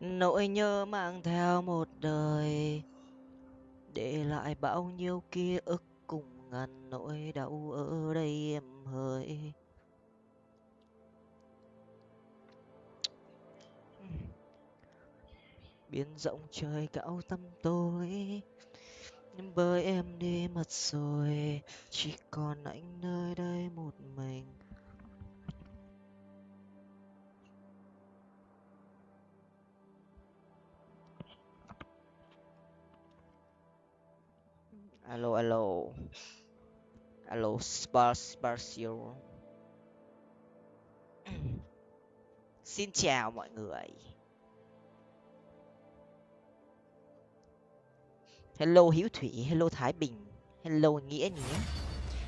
nỗi nhớ mang theo một đời. Để lại bao nhiêu ký ức cùng ngàn nỗi đau ở đây em hỡi. Biến rộng trời cao tâm tôi nhưng bởi em đi mất rồi, chỉ còn anh nơi đây một mình. Alo alo. Alo spar sparsio xin chào mọi người. Hello hiếu thủy hello thái bình hello nghĩa nhé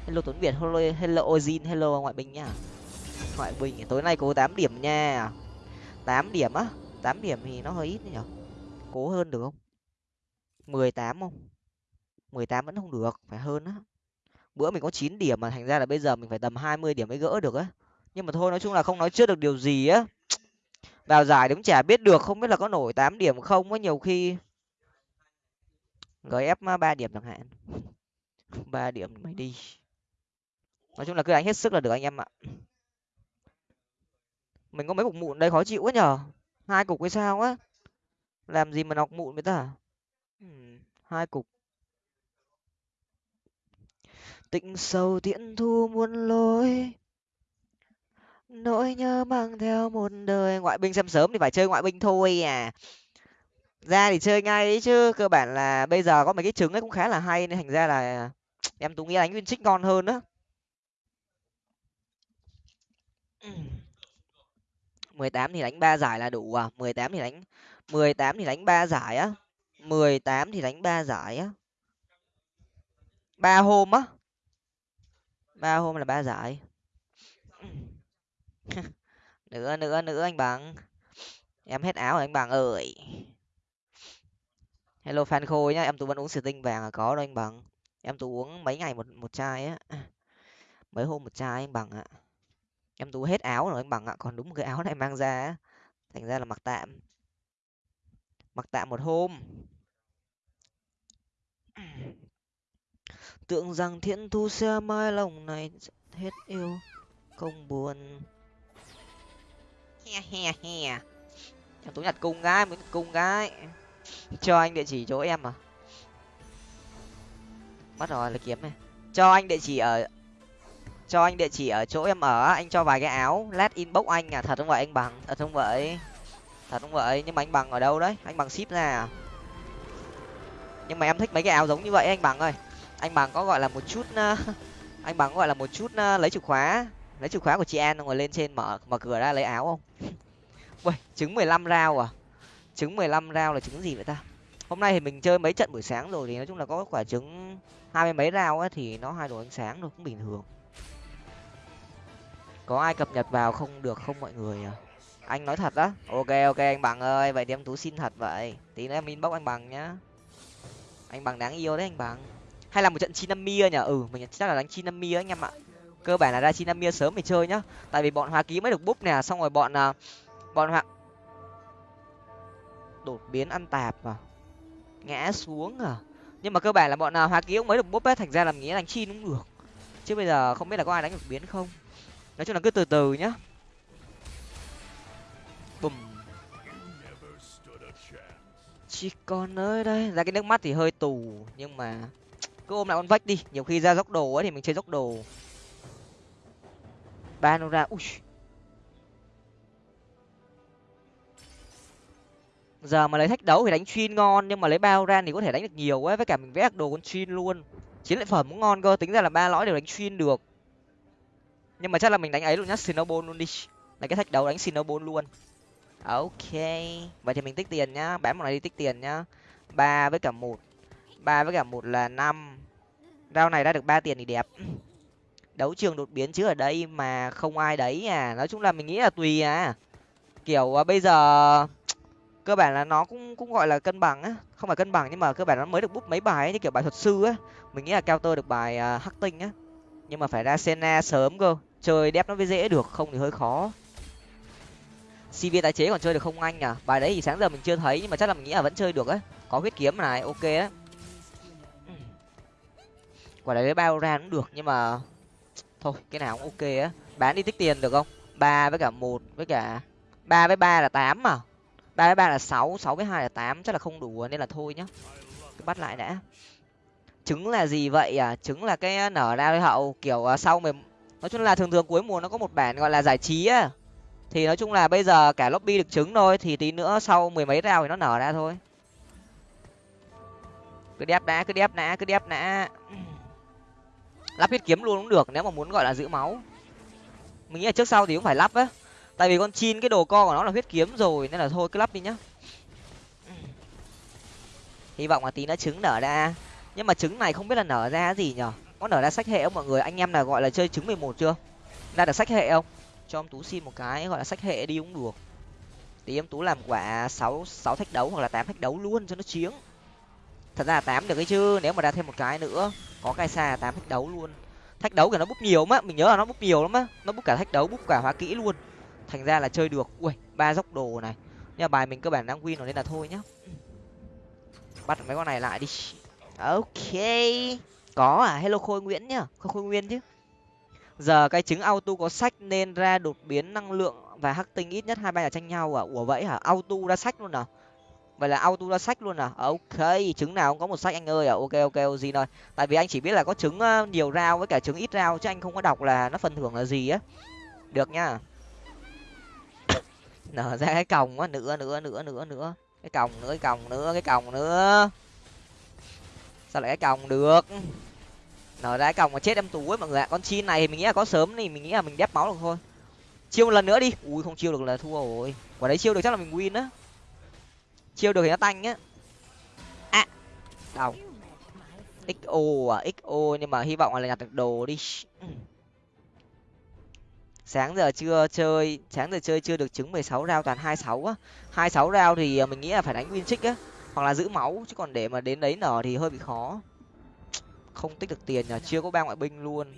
hello tuấn việt hello hello ozin hello ngoại Bình nhá ngoại Bình, tối nay cố tám điểm nha. Tám điểm á? Tám điểm thì nó hơi ít nhỉ? cố hơn được không? Mười tám không? Mười tám vẫn không được, phải hơn á. Bữa mình có chín điểm mà, thành ra là bây giờ mình phải tầm hai mươi điểm mới gỡ được á. Nhưng mà thôi, nói chung là không nói trước được điều gì á. Vào giải đúng chả biết được, không biết là có nổi tám điểm không á, nhiều khi gf ba điểm chẳng hạn. Ba điểm mày đi. Nói chung là cứ đánh hết sức là được anh em ạ. Mình có mấy cục mụn đây, khó chịu quá nhở hai cục hay sao á? Làm gì mà nọc mụn với ta? Hai cục tịnh sâu tiễn thu muôn lối. Nỗi nhớ mang theo một đời ngoại binh xem sớm thì phải chơi ngoại binh thôi à. Ra thì chơi ngay ấy chứ, cơ bản là bây giờ có mấy cái trứng ấy cũng khá là hay nên thành ra là em tú nghĩ đánh nguyên trích ngon hơn á. Ừ. Mười tám thì đánh ba giải là đủ à? mười tám thì đánh, mười tám thì đánh ba giải á? mười tám thì đánh ba giải á? ba hôm á? Ba hôm là ba giải. Nữa nữa nữa anh bằng. Em hết áo rồi anh bằng ơi. Hello fan khôi nhá, em tú vẫn uống tinh vàng à? Có đâu anh bằng. Em tú uống mấy ngày một một chai á. Mấy hôm một chai anh bằng ạ. Em tú hết áo rồi anh bằng ạ, còn đúng một cái áo này mang ra á. Thành ra là mặc tạm. Mặc tạm một hôm tưởng rằng thiện thu xe mai lòng này hết yêu. Không buồn. He he he. Em tú nhặt cung gái mới cung gái. Cho anh địa chỉ chỗ em à? Mất rồi là kiếm này. Cho anh địa chỉ ở, cho anh địa chỉ ở chỗ em ở anh cho vài cái áo lát inbox anh à. Thật không vậy, anh bằng? Thật không vậy? Thật không vậy? Nhưng mà anh bằng ở đâu đấy? Anh bằng ship ra à? Nhưng mà em thích mấy cái áo giống như vậy anh bằng ơi anh bằng có gọi là một chút ờ, anh bằng gọi là một chút ờ, lấy chìa khóa, lấy chìa khóa của chị an rồi lên trên mở mở cửa ra lấy áo không? Ui trứng mười lăm rau à? Trứng mười lăm rau là trứng gì vậy ta? Hôm nay thì mình chơi mấy trận buổi sáng rồi thì nói chung là có quả trứng hai mươi mấy rau á thì nó hai đồ ánh sáng rồi cũng bình thường. Có ai cập nhật vào không? Được không mọi người à anh nói thật đó ok ok, anh bằng ơi, vậy thì em tú xin thật vậy. Tí nữa em inbox anh bằng nhá. Anh bằng đáng yêu đấy anh bằng hay là một trận chinamia nhỉ? Ừ mình chắc là đánh chinamia anh em ạ. Cơ bản là ra chinamia sớm để chơi nhá. Tại vì bọn hoa ký mới được búp nè, xong rồi bọn à, bọn hoa đột biến ăn tạp à? Ngã xuống à? Nhưng mà cơ bản là bọn nào hoa ký cũng mới được búp hết thành ra làm nghĩa đánh chi cũng được. Chứ bây giờ không biết là có ai đánh được biến không. Nói chung là cứ từ từ nhá. Bùm. Chỉ còn nơi đây. Ra cái nước mắt thì hơi tù, nhưng mà cứ ôm lại con vách đi, nhiều khi ra dốc đồ ấy thì mình chơi dốc đồ. Ba ui. Giờ mà lấy thách đấu thì đánh chuyên ngon, nhưng mà lấy bao ran thì có thể đánh được nhiều ấy, với cả mình vẽ đồ con chuyên luôn. Chiến lợi phẩm cũng ngon cơ, tính ra là ba lõi đều đánh chuyên được. Nhưng mà chắc là mình đánh ấy luôn nhá snowball luôn đi. Lấy cái thách đấu đánh sinobon luôn. Ok, vậy thì mình tích tiền nhá, bán một này đi tích tiền nhá. Ba với cả một ba với cả một là năm. Rau này ra được ba tiền thì đẹp. Đấu trường đột biến chứ ở đây mà không ai đấy à. Nói chung là mình nghĩ là tùy à. Kiểu à, bây giờ cơ bản là nó cũng cũng gọi là cân bằng á. Không phải cân bằng nhưng mà cơ bản nó mới được bút mấy bài ấy, như kiểu bài thuật sư á. Mình nghĩ là counter được bài à, uh, hắc tinh á. Nhưng mà phải ra sena sớm cơ. Chơi đép nó mới dễ được không thì hơi khó. Cv tái chế còn chơi được không anh à bài đấy thì sáng giờ mình chưa thấy nhưng mà chắc là mình nghĩ là vẫn chơi được á. có huyết kiếm này ok á quả đấy bao ra cũng được, nhưng mà thôi, cái nào cũng ok á. Bán đi tích tiền được không? Ba với cả một với cả ba với ba là tám mà. Ba với ba là sáu sáu với hai là tám, chắc là không đủ nên là thôi nhá. Cứ bắt lại đã. Trứng là gì vậy à? Trứng là cái à, nở ra hậu, kiểu à, sau mười nói chung là thường thường cuối mùa nó có một bản gọi là giải trí á. Thì nói chung là bây giờ cả lobby được trứng thôi, thì tí nữa sau mười mấy rau thì nó nở ra thôi. Cứ đép đã, cứ đép đã, cứ đép đã lắp huyết kiếm luôn cũng được, nếu mà muốn, gọi là, giữ máu. Mình nghĩ là trước sau thì cũng phải lắp á. Tại vì con chin, cái đồ co của nó là huyết kiếm rồi, nên là thôi, cứ lắp đi nhá. Hy vọng là tí nó trứng nở ra. Nhưng mà trứng này không biết là nở ra gì nhở? Có nở ra sách hệ không mọi người? Anh em là gọi là chơi trứng mười một chưa? Ra được sách hệ không? Cho em tú xin một cái, gọi là sách hệ đi cũng được. Tí em tú làm quả sáu sáu thách đấu hoặc là tám thách đấu luôn cho nó chiếng thật ra là tám được cái chứ, nếu mà ra thêm một cái nữa, có cái xa tám thách đấu luôn. Thách đấu thì nó bút nhiều mà, mình nhớ là nó bút nhiều lắm á. Nó bút cả thách đấu bút cả hóa kỹ luôn. Thành ra là chơi được. Ui, ba dốc đồ này. Nhưng mà bài mình cơ bản đang win rồi nên là thôi nhá. Bắt mấy con này lại đi. Ok. Có à hello khôi nguyễn nhá. Khôi khôi nguyên chứ. Giờ cái trứng auto có sách nên ra đột biến năng lượng và hắc tinh ít nhất hai ba là tranh nhau à? Ủa vậy hả? Auto ra sách luôn à? Vậy là auto ra sách luôn à? Ờ, ok, trứng nào cũng có một sách, anh ơi. À ok ok gì rồi tại vì anh chỉ biết là có trứng ờ, nhiều rau với cả trứng ít rau chứ anh không có đọc là nó phần thưởng là gì á. Được nhá nở ra cái còng á nữa nữa nữa nữa nữa cái còng nữa, cái còng nữa, cái còng nữa. Sao lại cái còng được? Nở ra cái còng mà chết em tú ấy, mọi người ạ. Con chin này thì mình nghĩ là có sớm thì mình nghĩ là mình đép máu được thôi. Chiêu một lần nữa đi. Ui, không chiêu được là thua rồi. Quả đấy chiêu được chắc là mình win á chiêu được thì nó tanh á. À. Đâu xo à xo nhưng mà hy vọng là nhặt được đồ đi. Sáng giờ chưa chơi, sáng giờ chơi chưa được trứng mười sáu rau toàn hai sáu á. hai sáu rau thì à, mình nghĩ là phải đánh win trích á, hoặc là giữ máu, chứ còn để mà đến đấy nở thì hơi bị khó. Không tích được tiền nhờ, chưa có ba ngoại binh luôn.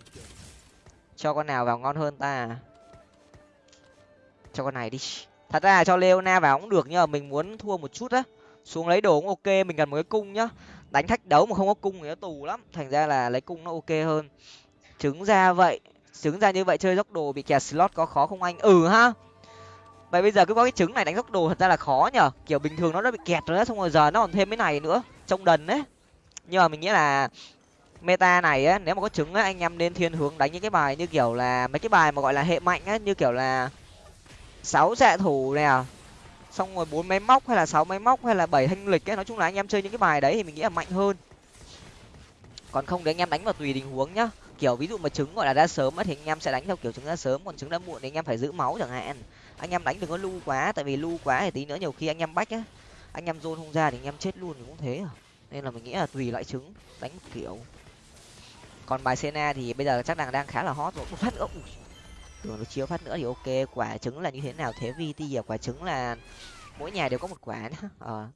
Cho con nào vào ngon hơn ta. Cho con này đi thật ra là cho leona vào cũng được, nhưng mà mình muốn thua một chút á. Xuống lấy đồ cũng ok, mình cần một cái cung nhá. Đánh thách đấu mà không có cung thì nó tù lắm. Thành ra là lấy cung nó ok hơn. Trứng ra vậy, trứng ra như vậy chơi dốc đồ bị kẹt slot có khó không anh? Ừ ha. Vậy bây giờ cứ có cái trứng này đánh dốc đồ thật ra là khó nhở. Kiểu bình thường nó đã bị kẹt rồi đó xong rồi giờ nó còn thêm cái này nữa. Trông đần đấy. Nhưng mà mình nghĩ là meta này á, nếu mà có trứng á, anh em nên thiên hướng đánh những cái bài như kiểu là mấy cái bài mà gọi là hệ mạnh á, như kiểu là sáu xạ thủ nè. Xong rồi bốn máy móc hay là sáu máy móc hay là bảy thanh lịch ấy, nói chung là anh em chơi những cái bài đấy thì mình nghĩ là mạnh hơn. Còn không thì anh em đánh vào tùy tình huống nhá. Kiểu ví dụ mà trứng gọi là ra sớm thì anh em sẽ đánh theo kiểu trứng ra sớm, còn trứng ra muộn thì anh em phải giữ máu chẳng hạn. Anh em đánh đừng có lu quá, tại vì lu quá thì tí nữa nhiều khi anh em bách á, anh em zone không ra thì anh em chết luôn thì cũng thế à. Nên là mình nghĩ là tùy loại trứng, đánh kiểu. Còn bài Sena thì bây giờ chắc đang đang khá là hot rồi. Một phát nữa tưởng được chiếu phát nữa thì ok. Quả trứng là như thế nào? Thế vt à quả trứng là mỗi nhà đều có một quả nữa ờ.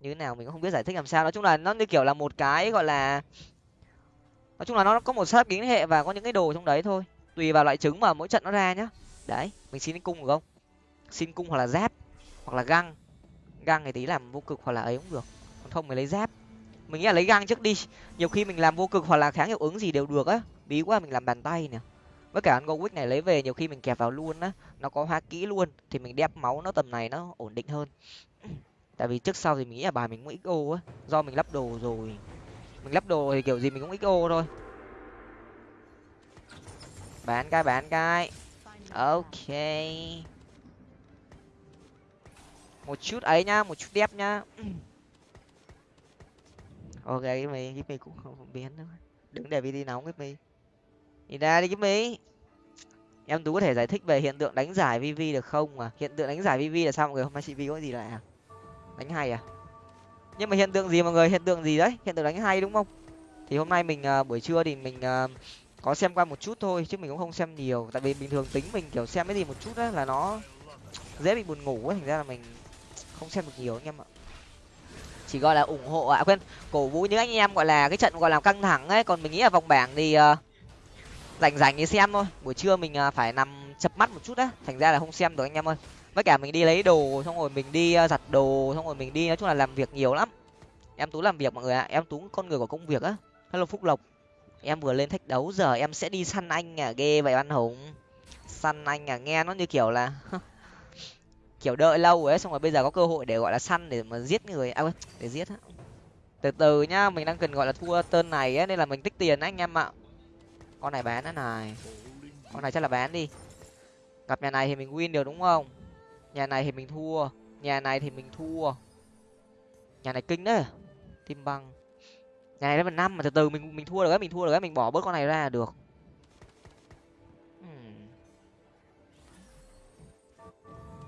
Như thế nào mình cũng không biết giải thích làm sao. Nói chung là nó như kiểu là một cái gọi là, nói chung là nó có một sát kính hệ và có những cái đồ trong đấy thôi. Tùy vào loại trứng mà mỗi trận nó ra nhá. Đấy, mình xin cung được không? Xin cung hoặc là giáp, hoặc là găng. Găng thì tí làm vô cực hoặc là ấy cũng được. Còn không mình lấy giáp. Mình nghĩ là lấy găng trước đi. Nhiều khi mình làm vô cực hoặc là kháng hiệu ứng gì đều được á. Bí quá, mình làm bàn tay nè với cả con quick này lấy về nhiều khi mình kẹp vào luôn á, nó có hoa kỹ luôn, thì mình đép máu nó tầm này nó ổn định hơn. Tại vì trước sau thì mình nghĩ là bài mình cũng xo á, do mình lắp đồ rồi. Mình lắp đồ thì kiểu gì mình cũng xo thôi. Bán cái bán cái. Ok. Một chút ấy nhá, một chút đép nhá. Ok cái mày cái mày cũng không biến nữa. Đừng để đi nóng cái mày nhìn ra đi cái mấy em tú có thể giải thích về hiện tượng đánh giải vv được không mà? Hiện tượng đánh giải vv là sao? Mọi người hôm nay chị vi có gì lại à? Đánh hay à? Nhưng mà hiện tượng gì mọi người? Hiện tượng gì đấy? Hiện tượng đánh hay đúng không? Thì hôm nay mình uh, buổi trưa thì mình uh, có xem qua một chút thôi chứ mình cũng không xem nhiều. Tại vì bình thường tính mình kiểu xem cái gì một chút á là nó dễ bị buồn ngủ ấy. Thành ra là mình không xem được nhiều anh em ạ. Chỉ gọi là ủng hộ ạ. À, quên cổ vũ những anh em gọi là cái trận gọi là căng thẳng ấy. Còn mình nghĩ là vòng bảng thì uh, rảnh rảnh thì xem thôi. Buổi trưa mình à, phải nằm chập mắt một chút á. Thành ra là không xem được anh em ơi. Với cả mình đi lấy đồ, xong rồi mình đi à, giặt đồ, xong rồi mình đi nói chung là làm việc nhiều lắm. Em tú làm việc mọi người ạ. Em tú con người của công việc á. Hello phúc lộc. Em vừa lên thách đấu, giờ em sẽ đi săn anh à ghê vậy văn hùng săn anh à nghe nó như kiểu là kiểu đợi lâu ấy, xong rồi bây giờ có cơ hội để, gọi là, săn để mà giết người. À để giết á. Từ từ nhá, mình đang cần, gọi là, thua tên này ấy, nên là mình tích tiền đấy anh em ạ con này bán nữa này. Con này chắc là bán đi. Gặp nhà này thì mình win được đúng không? Nhà này thì mình thua. Nhà này thì mình thua. Nhà này kinh đấy. Tim băng. Nhà này level năm mà từ từ mình mình thua được ấy mình thua được ấy mình bỏ bớt con này ra là được. Hmm.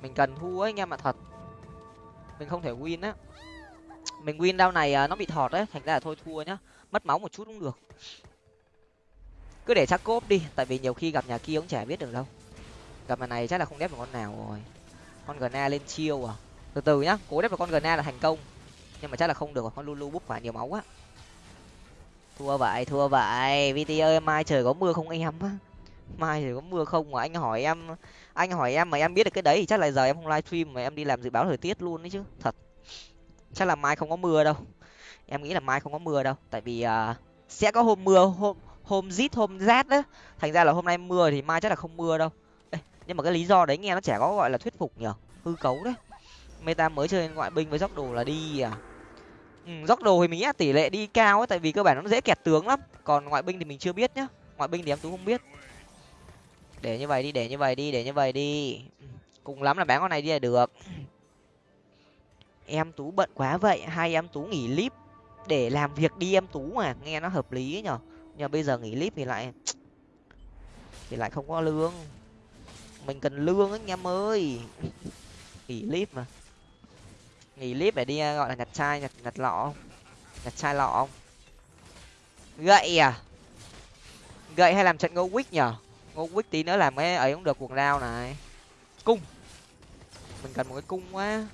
Mình cần thua ấy anh em ạ, thật. Mình không thể win á. Mình win đao này à, nó bị thọt đấy, thành ra là thôi thua nhá. Mất máu một chút cũng được cứ để chắc cốp đi tại vì nhiều khi gặp nhà kia cũng chả biết được đâu. Gặp nhà này chắc là không đép được con nào rồi. Con gna lên chiêu à? Từ từ nhá cố đép được con gna là thành công. Nhưng mà chắc là không được con lulu búp phải nhiều máu quá. Thua vậy thua vậy. Vt ơi mai trời có mưa không em á? Mai trời có mưa không mà anh hỏi em anh hỏi em mà em biết được cái đấy thì chắc là giờ em không livestream mà em đi làm dự báo thời tiết luôn đấy chứ. Thật. Chắc là mai không có mưa đâu. Em nghĩ là mai không có mưa đâu tại vì uh, sẽ có hôm mưa hôm hôm rít hôm rát đấy, thành ra là hôm nay mưa thì mai chắc là không mưa đâu. Ê, nhưng mà cái lý do đấy nghe nó chả có gọi là thuyết phục nhở hư cấu đấy. Meta mới chơi ngoại binh với dốc đồ là đi à. Ừ, dốc đồ thì mình nghĩ là tỷ lệ đi cao ấy tại vì cơ bản nó dễ kẹt tướng lắm. Còn ngoại binh thì mình chưa biết nhá. Ngoại binh thì em tú không biết. Để như vậy đi để như vậy đi để như vậy đi. Cùng lắm là bán con này đi là được. Em tú bận quá vậy. Hai em tú nghỉ clip để làm việc đi em tú mà. Nghe nó hợp lý ấy nhở nhưng bây giờ nghỉ clip thì lại. Thì lại không có lương. Mình cần lương anh em ơi. Nghỉ clip mà. Nghỉ clip để đi à, gọi là nhặt chai, nhặt nhặt lọ không? Nhặt chai lọ không? Gậy à? Gậy hay làm trận ngô quýt nhở? Ngô quýt tí nữa làm cái ấy cũng được cuồng đao này. Cung. Mình cần một cái cung quá.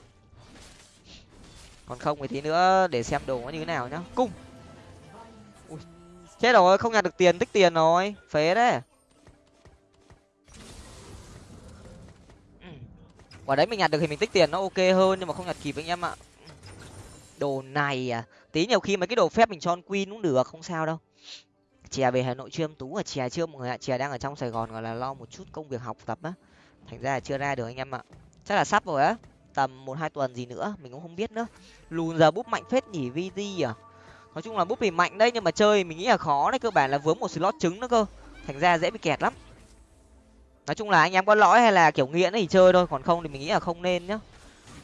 Còn không thì tí nữa để xem đồ nó như thế nào nhá. Cung chết rồi, không nhặt được tiền, tích tiền rồi. Phế đấy. Quả đấy mình nhặt được thì mình tích tiền, nó ok hơn, nhưng mà không nhặt kịp anh em ạ. Đồ này à? Tí nhiều khi mấy cái đồ phép mình cho queen cũng được, không sao đâu. Chè về hà nội chưa em tú ở chè chưa, mọi người ạ? Chè đang ở trong sài gòn gọi là lo một chút công việc học tập á. Thành ra là chưa ra được anh em ạ. Chắc là sắp rồi á. Tầm một hai tuần gì nữa, mình cũng không biết nữa. Lùn giờ búp mạnh phết nhỉ vt à? Nói chung là búp thì mạnh đấy, nhưng mà chơi mình nghĩ là khó đấy, cơ bản là vướng một slot trứng nữa cơ. Thành ra dễ bị kẹt lắm. Nói chung là anh em có lõi hay là kiểu nghiện thì chơi thôi, còn không thì mình nghĩ là không nên nhá.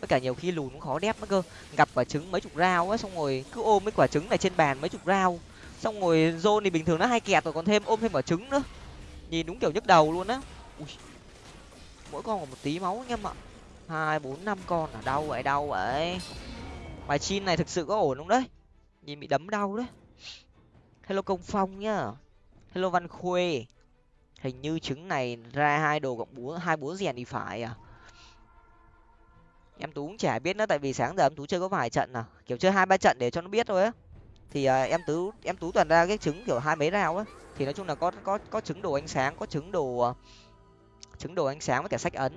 Tất cả nhiều khi lùn cũng khó đép nữa cơ. Gặp quả trứng mấy chục rau á, xong rồi cứ ôm mấy quả trứng này trên bàn mấy chục rau. Xong rồi zone thì bình thường nó hay kẹt rồi, còn thêm ôm thêm quả trứng nữa. Nhìn đúng kiểu nhức đầu luôn á. Mỗi con còn một tí máu anh em ạ. Hai, bốn, năm con à, ở đâu vậy đâu vậy. Bài chin này thực sự có ổn không đấy? Nhìn bị đấm đau đấy. Hello công phong nhá. Hello văn khuê. Hình như trứng này ra hai đồ cộng búa hai búa rèn thì phải à? Em tú cũng chả biết nữa tại vì sáng giờ em tú chơi có vài trận à? Kiểu chơi hai ba trận để cho nó biết thôi á. Thì à, em tú em tú toàn ra cái trứng kiểu hai mấy rau á. Thì nói chung là có có có trứng đồ ánh sáng có trứng đồ à, trứng đồ ánh sáng với cả sách ấn.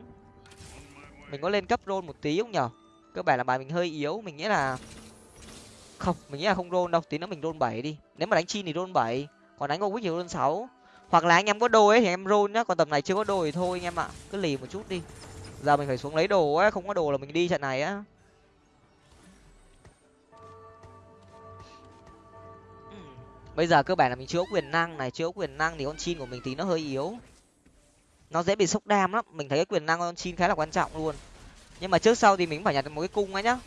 Mình có lên cấp rôn một tí không nhở? Cơ bản là bài mình hơi yếu mình nghĩ là không, mình nghĩ là không rôn đâu, tí nữa mình rôn bảy đi. Nếu mà đánh chi thì rôn bảy, còn đánh go thì rôn sáu. Hoặc là anh em có đồ ấy thì em rôn nhá, còn tầm này chưa có đồ thì thôi anh em ạ, cứ lì một chút đi. Giờ mình phải xuống lấy đồ á, không có đồ là mình đi trận này á. Ừ, bây giờ cơ bản là mình chưa có quyền năng này, chưa có quyền năng thì con chin của mình tí nó hơi yếu. Nó dễ bị sốc đam lắm, mình thấy cái quyền năng con chin khá là quan trọng luôn. Nhưng mà trước sau thì mình phải nhặt được một cái cung ấy nhá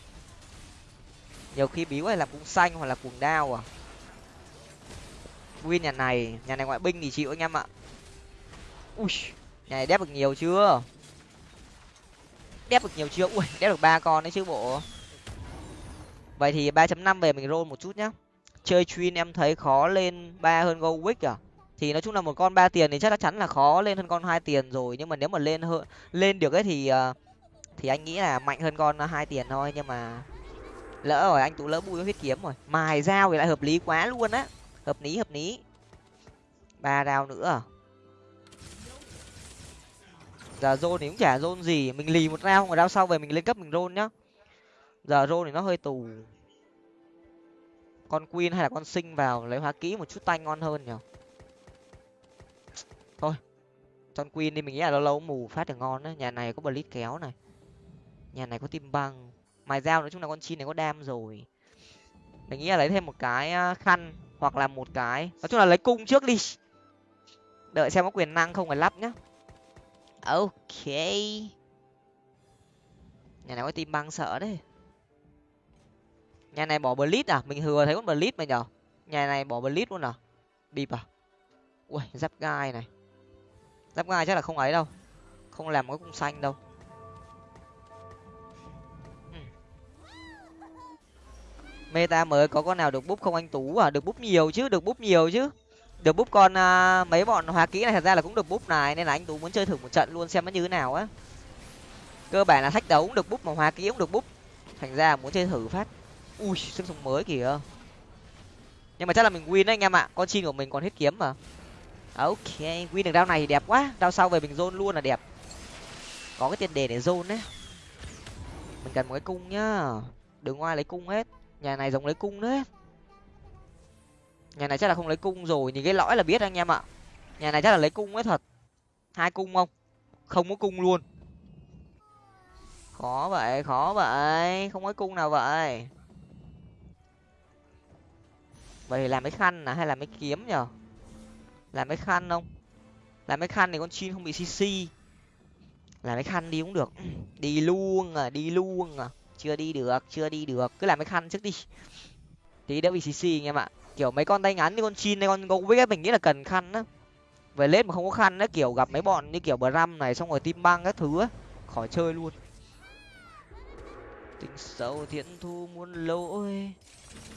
nhiều khi biếu hay làm cung xanh hoặc là cuồng đao à. Win nhà này nhà này ngoại binh thì chịu anh em ạ. Ui, nhà này đép được nhiều chưa? Đép được nhiều chưa? Ui, đép được ba con đấy chứ bộ. Vậy thì ba chấm năm về mình roll một chút nhá. Chơi chuyên em thấy khó lên ba hơn go wick à? Thì nói chung là một con ba tiền thì chắc chắn là khó lên hơn con hai tiền rồi. Nhưng mà nếu mà lên hơn, lên được ấy thì ờ, thì anh nghĩ là mạnh hơn con hai tiền thôi. Nhưng mà lỡ rồi, anh tú lỡ bui huyết kiếm rồi. Mài dao thì lại hợp lý quá luôn á. Hợp lý hợp lý. Ba rau nữa à? giờ rôn thì cũng chả rôn gì. Mình lì một rau rồi rau sau về mình lên cấp mình rôn nhá. Giờ rôn thì nó hơi tù. Con queen hay là con sinh vào lấy hóa kỹ một chút tanh ngon hơn nhở? Thôi con queen đi, mình nghĩ là lâu lâu mù phát được ngon đấy nhà này có blitz kéo này. Nhà này có tim băng mài dao nói chung là con chim này có đam rồi. Mình nghĩ là lấy thêm một cái à, khăn hoặc là một cái. Nói chung là lấy cung trước đi. Đợi xem có quyền năng không phải lắp nhá. Ok. Nhà này có tim băng sợ đấy. Nhà này bỏ blitz à? Mình thừa thấy con blitz mà nhở? Nhà này bỏ blitz luôn à? Bịp à? Ui, giáp gai này. Giáp gai chắc là không ấy đâu. Không làm cái cung xanh đâu. Meta mới có con nào được búp không anh tú à? Được búp nhiều chứ được búp nhiều chứ. Được búp con à, mấy bọn hóa kỹ này thật ra là cũng được búp này nên là anh tú muốn chơi thử một trận luôn xem nó như thế nào á. Cơ bản là thách đấu cũng được búp mà hóa kỹ cũng được búp. Thành ra muốn chơi thử phát. Ui sức sống mới kìa. Nhưng mà chắc là mình win đấy anh em ạ. Con chi của mình còn hết kiếm mà. Ok win được đao này thì đẹp quá. Đao sau về mình zone luôn là đẹp. Có cái tiền đề để zone đấy. Mình cần một cái cung nhá. Đừng ngoài lấy cung hết nhà này giống lấy cung đấy. Nhà này chắc là không lấy cung rồi, nhìn cái lõi là biết anh em ạ. Nhà này chắc là lấy cung ấy thật. Hai cung không? Không có cung luôn. Khó vậy khó vậy. Không có cung nào vậy. Vậy thì làm cái khăn à? Hay làm cái kiếm nhở? Làm cái khăn không? Làm cái khăn thì con chin không bị cc làm cái khăn đi cũng được. Đi luôn à đi luôn à chưa đi được, chưa đi được. Cứ làm cái khăn trước đi. Tí đỡ bị cc anh em ạ. Kiểu mấy con tay ngắn như con chin hay con gấu với mình nghĩ là cần khăn á. Về lên mà không có khăn á, kiểu gặp mấy bọn như kiểu bờ răm này, xong rồi tim băng các thứ á, khỏi chơi luôn. Tính sâu thiện thu muôn lỗi.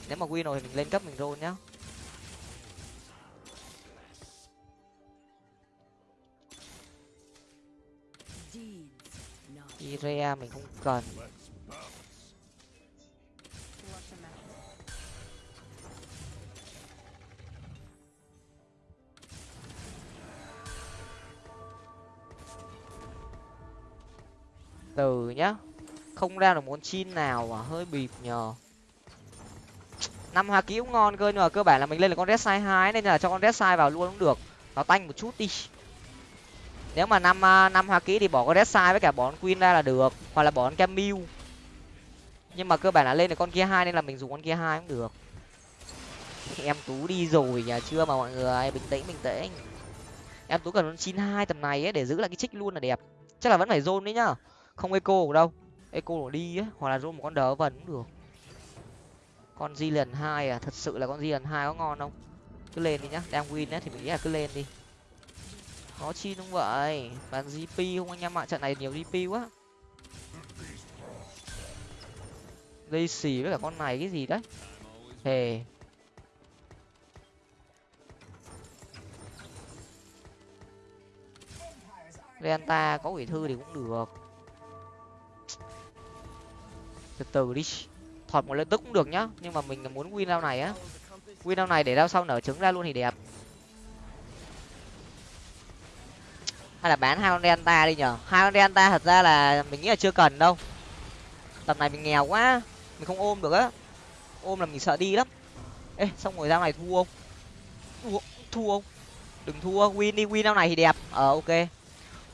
Nếu mà win rồi thì mình lên cấp mình roll nhá. Irea mình không cần. Từ nhá. Không ra được món chin nào mà hơi bịp nhờ. Năm hoa ký cũng ngon cơ, nhưng mà cơ bản là mình lên là con red sai hai, nên là cho con red sai vào luôn cũng được. Nó tanh một chút đi. Nếu mà năm à, năm hoa ký thì bỏ con red sai với cả bỏ con queen ra là được, hoặc là bỏ con camille. Nhưng mà cơ bản là lên được con kia hai nên là mình dùng con kia hai cũng được. Em tú đi rồi nhà chưa mà mọi người? Bình tĩnh bình tĩnh. Em tú cần con chín hai tầm này ấy, để giữ lại cái trích luôn là đẹp. Chắc là vẫn phải zone đấy nhá không eco đâu. Eco nó đi á, hoặc là zone một con đỡ vần cũng được. Con di lần hai à thật sự là con di lần hai có ngon không? Cứ lên đi nhá, đang win á thì mình nghĩ là cứ lên đi. Có chi đúng vậy? Bàn gp không anh em ạ, trận này nhiều gp quá. Dây xì với cả con này cái gì đấy. Hề. Renta có quỷ thư thì cũng được từ từ đi. Thọt một lên tức cũng được nhá nhưng mà mình muốn win rau này á. Win rau này để rau sau nở trứng ra luôn thì đẹp. Hay là bán hai con delta đi nhở? Hai con delta thật ra là mình nghĩ là chưa cần đâu. Tập này mình nghèo quá mình không ôm được á. Ôm là mình sợ đi lắm. Ê xong rồi rau này thua không? Thua, thua không? Đừng thua win đi win rau này thì đẹp. Ờ ok.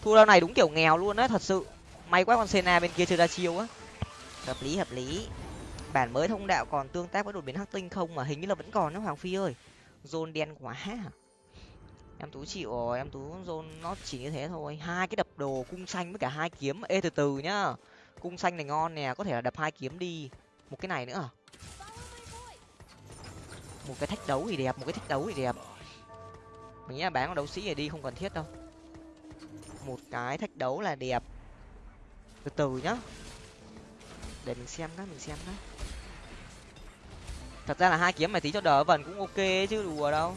Thua rau này đúng kiểu nghèo luôn á thật sự. May quá con sena bên kia chưa ra chiêu á hợp lý hợp lý. Bản mới thông đạo còn tương tác với đột biến hắc tinh không mà hình như là vẫn còn đó hoàng phi ơi. Zone đen quá em tú chịu rồi, em tú zone nó chỉ như thế thôi. Hai cái đập đồ cung xanh với cả hai kiếm. Ê, từ từ nhá. Cung xanh này ngon nè, có thể là đập hai kiếm đi. Một cái này nữa à? một cái thách đấu thì đẹp, một cái thách đấu thì đẹp. Mình nghĩ là bán con đấu sĩ này đi, không cần thiết đâu. Một cái thách đấu là đẹp. Từ từ nhá để mình xem đó mình xem đó thật ra là hai kiếm mày tí cho đỡ vần cũng ok chứ, đùa đâu.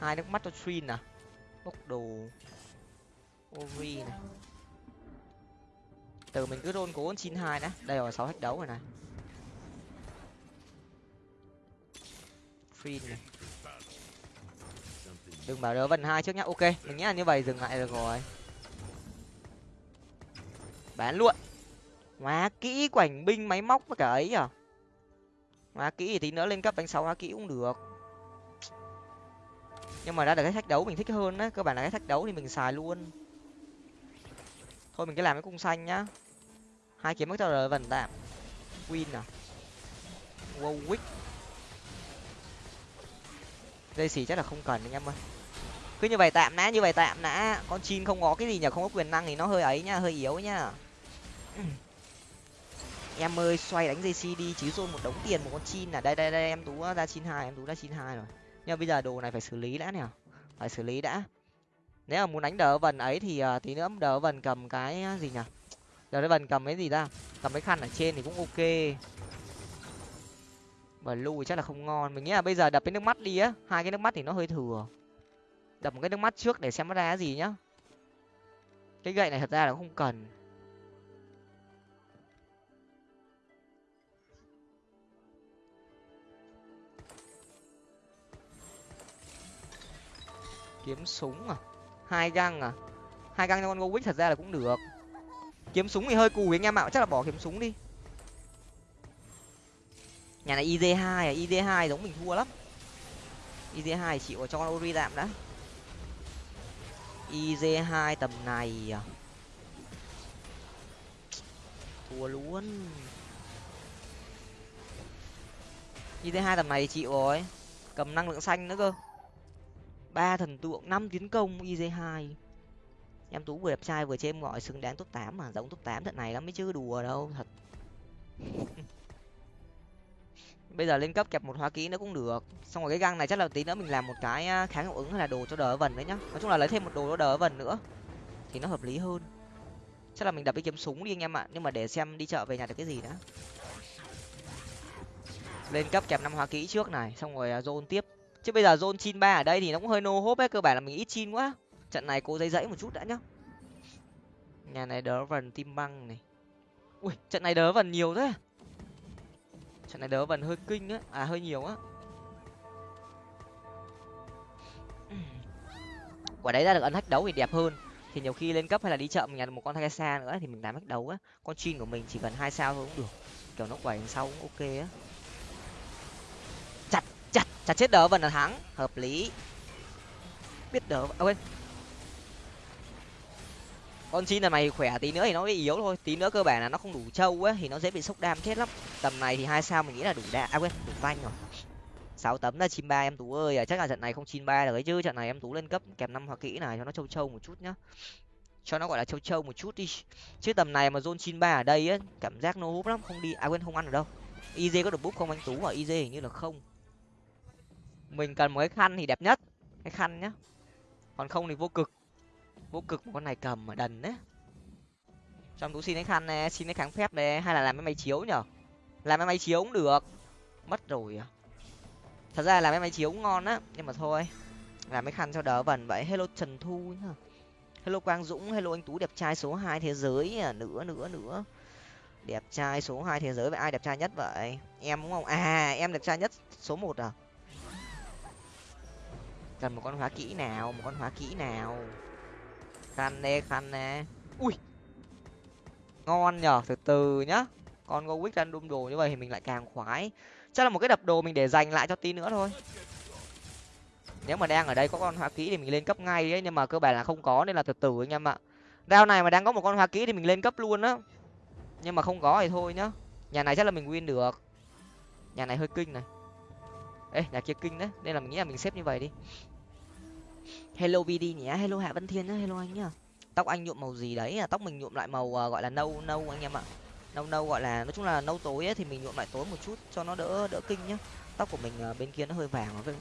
Hai nước mắt cho trin à? Bốc đồ. Ori này. Từ mình cứ rôn cố chín hai đã. Đây rồi, sáu thách đấu rồi này. Free này. Đừng bảo đỡ vần hai trước nhá. Ok, mình nghĩ là như vậy, dừng lại được rồi. Bán luôn hóa kỹ quảnh binh máy móc với cả ấy à hóa kỹ thì tí nữa lên cấp đánh sáu hóa kỹ cũng được. Nhưng mà ra được cái thách đấu mình thích hơn á, cơ bản là cái thách đấu thì mình xài luôn. Thôi mình cứ làm cái cung xanh nhá. Hai kiếm mất rồi vần tạm. Win à? Wow wick dây xì chắc là không cần anh em ơi. Cứ như vậy tạm đã, như vậy tạm đã. Con chim không có cái gì nhở không có quyền năng thì nó hơi ấy nhá, hơi yếu nhá em ơi xoay đánh dây đi chứ rồi một đống tiền một con chin à đây đây đây em tú ra chín hai em tú ra chín hai rồi. Nhưng mà bây giờ đồ này phải xử lý đã nè phải xử lý đã. Nếu mà muốn đánh đỡ vần ấy thì uh, tí nữa đỡ vần cầm cái gì nhỉ? Đỡ vần cầm cái gì ta cầm cái khăn ở trên thì cũng ok. Và lùi chắc là không ngon. Mình nghĩ là bây giờ đập cái nước mắt đi á hai cái nước mắt thì nó hơi thừa. Đập một cái nước mắt trước để xem nó ra cái gì nhá. Cái gậy này thật ra là không cần. Kiếm súng à? Hai găng à? Hai găng cho con gowick thật ra là cũng được. Kiếm súng thì hơi cùi anh em ạ, chắc là bỏ kiếm súng đi. Nhà này iz hai à? Iz hai giống mình thua lắm. Iz hai chịu cho con ori đạm đã. Iz hai tầm này à? Thua luôn. Iz hai tầm này chịu rồi. Cầm năng lượng xanh nữa cơ ba thần tượng, năm tiến công iz hai. Em tú vừa đẹp trai, vừa chêm gọi xứng đáng top tám mà, giống top tám trận này lắm mới chứ, đùa đâu, thật. Bây giờ lên cấp kẹp một hóa kỹ nữa cũng được. Xong rồi cái găng này chắc là tí nữa mình làm một cái kháng hiệu ứng hay là đồ cho đỡ vần đấy nhá. Nói chung là lấy thêm một đồ cho đỡ vần nữa, thì nó hợp lý hơn. Chắc là mình đập cái kiếm súng đi anh em ạ, nhưng mà để xem đi chợ về nhà được cái gì đã. Lên cấp kẹp năm hóa kỹ trước này, xong rồi à, zone tiếp chứ bây giờ zone chin ba ở đây thì nó cũng hơi nô hốp ấy, cơ bản là mình ít chin quá. Trận này cố dây dãy một chút đã nhá. Nhà này đỡ vần tim băng này. Ui, trận này đỡ vần nhiều thế. Trận này đỡ vần hơi kinh á à hơi nhiều á. Uhm. Quả đấy ra được ấn hách đấu thì đẹp hơn. Thì nhiều khi lên cấp hay là đi chợ mình nhặt một con thay xa nữa thì mình làm hách đấu á. Con chin của mình chỉ cần hai sao thôi cũng được. Kiểu nó quẩy sau cũng ok á chặt chặt chết đỡ vần là thắng. Hợp lý. Biết đỡ à, quên. Con xin là mày khỏe tí nữa thì nó bị yếu thôi. Tí nữa cơ bản là nó không đủ trâu á thì nó dễ bị sốc đam chết lắm. Tầm này thì hai sao mình nghĩ là đủ đa à quên đủ vanh rồi. Sáu tấm là chín ba em tú ơi à, chắc là trận này không chín ba được ấy chứ. Trận này em tú lên cấp kèm năm hoa kỹ này cho nó trâu trâu một chút nhá. Cho nó gọi là trâu trâu một chút đi. Chứ tầm này mà zone chín ba ở đây á cảm giác no húp lắm không đi à quên không ăn được đâu. Iz có được búp không anh tú ở iz hình như là không mình cần một cái khăn thì đẹp nhất. Cái khăn nhá. Còn không thì vô cực. Vô cực một con này cầm mà đần đấy. Trong tú xin cái khăn này xin cái kháng phép này hay là làm cái máy chiếu nhở? Làm cái máy chiếu cũng được. Mất rồi à. Thật ra làm cái máy chiếu cũng ngon á, nhưng mà thôi. Làm cái khăn cho đỡ vần vậy. Hello trần thu nhá. Hello quang dũng, hello anh tú, đẹp trai số hai thế giới à. Nữa nữa nữa. Đẹp trai số hai thế giới, vậy ai đẹp trai nhất vậy? Em đúng không? À em đẹp trai nhất số một à? Cần một con hóa kỹ nào, một con hóa kỹ nào? Khăn nè khăn nè ui! Ngon nhở từ từ nhá. Con go wick random đồ như vậy thì mình lại càng khoái. Chắc là một cái đập đồ mình để dành lại cho tí nữa thôi. Nếu mà đang ở đây có con hoa kỹ thì mình lên cấp ngay ấy, nhưng mà cơ bản là không có nên là từ từ anh em ạ. Rao này mà đang có một con hoa kỹ thì mình lên cấp luôn á. Nhưng mà không có thì thôi nhá. Nhà này chắc là mình win được. Nhà này hơi kinh này ê nhà kia kinh đấy nên là mình nghĩ là mình xếp như vậy đi. Hello vd nhé hello hạ vân thiên nhá hello anh nhá. Tóc anh nhuộm màu gì đấy à? Tóc mình nhuộm lại màu uh, gọi là nâu nâu anh em ạ. Nâu nâu gọi là nói chung là nâu tối ấy, thì mình nhuộm lại tối một chút cho nó đỡ đỡ kinh nhá. Tóc của mình uh, bên kia nó hơi vàng với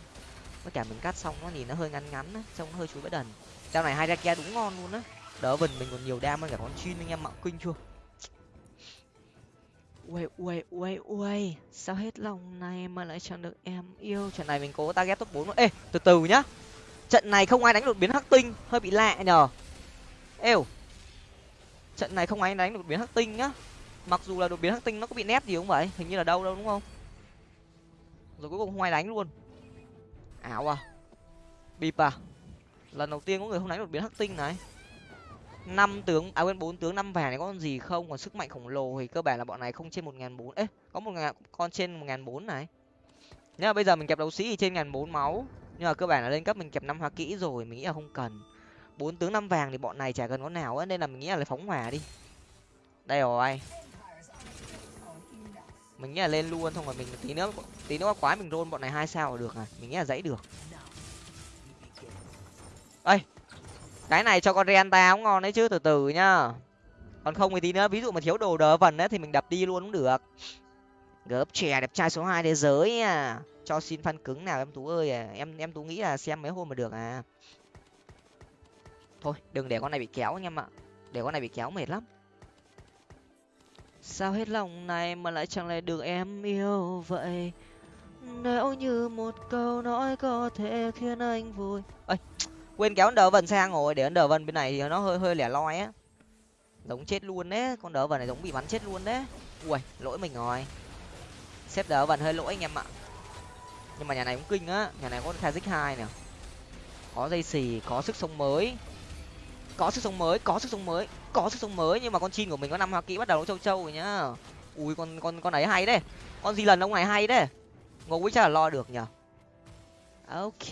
với cả mình cắt xong nó nhìn nó hơi ngắn ngắn á trông nó hơi chuối bãi đần. Trong này hai ra kia đúng ngon luôn á. Đỡ vần mình còn nhiều đam hơn cả con chin anh em ạ kinh chưa Uầy, uầy, uầy, uầy. Sao hết lòng này mà lại chẳng được em yêu? Trận này mình cố target top 4 ê từ từ nhá. Trận này không ai đánh đột biến hắc tinh. Hơi bị lạ nhờ. Êu. Trận này không ai đánh đột biến hắc tinh nhá. Mặc dù là đột biến hắc tinh nó có bị nét gì không vậy? Hình như là đâu đâu đúng không? Rồi cuối cùng không ai đánh luôn. Ảo à. Bịp à. Lần đầu tiên có người không đánh đột biến hắc tinh này năm tướng à quên, bốn tướng, năm vàng này có con gì không? Còn sức mạnh khổng lồ thì cơ bản là bọn này không trên một ngàn bốn ấy có một ngàn, con trên một ngàn bốn này. Nhưng mà bây giờ mình kẹp đấu sĩ thì trên ngàn bốn máu. Nhưng mà cơ bản là lên cấp mình kẹp năm hoa kỹ rồi, mình nghĩ là không cần. Bốn tướng, năm vàng thì bọn này chả cần có nào ấy nên là mình nghĩ là lấy phóng hỏa đi. Đây rồi. Mình nghĩ là lên luôn, xong rồi mình tí nữa tí nữa quá mình rôn bọn này hai sao là được à. Mình nghĩ là dãy được. Ây cái này cho con renta cũng ngon đấy chứ, từ từ nhá. Còn không thì tí nữa, ví dụ mà thiếu đồ đỡ vần ấy thì mình đập đi luôn cũng được. Gớp trẻ đẹp trai số hai thế giới à. Cho xin phân cứng nào em tú ơi à. em em tú nghĩ là xem mấy hôm mà được à. Thôi, đừng để con này bị kéo anh em ạ. Để con này bị kéo mệt lắm. Sao hết lòng này mà lại chẳng lại được em yêu vậy? Nếu như một câu nói có thể khiến anh vui. Ơi quên kéo đỡ vần sang rồi để đỡ vần bên này thì nó hơi hơi lẻ loi á. Giống chết luôn đấy, con đỡ vần này giống bị bắn chết luôn đấy. Ui, lỗi mình rồi. Xếp đỡ vần hơi lỗi anh em ạ. Nhưng mà nhà này cũng kinh á, nhà này có kazik hai nè có dây xì, có sức sống mới. Có sức sống mới, có sức sống mới, có sức sống mới, nhưng mà con chim của mình có năm hoa kỹ bắt đầu nó châu châu rồi nhá. Ui, con con con ấy hay đấy. Con gì lần ông này hay đấy. Ngô quý chắc là lo được nhở ok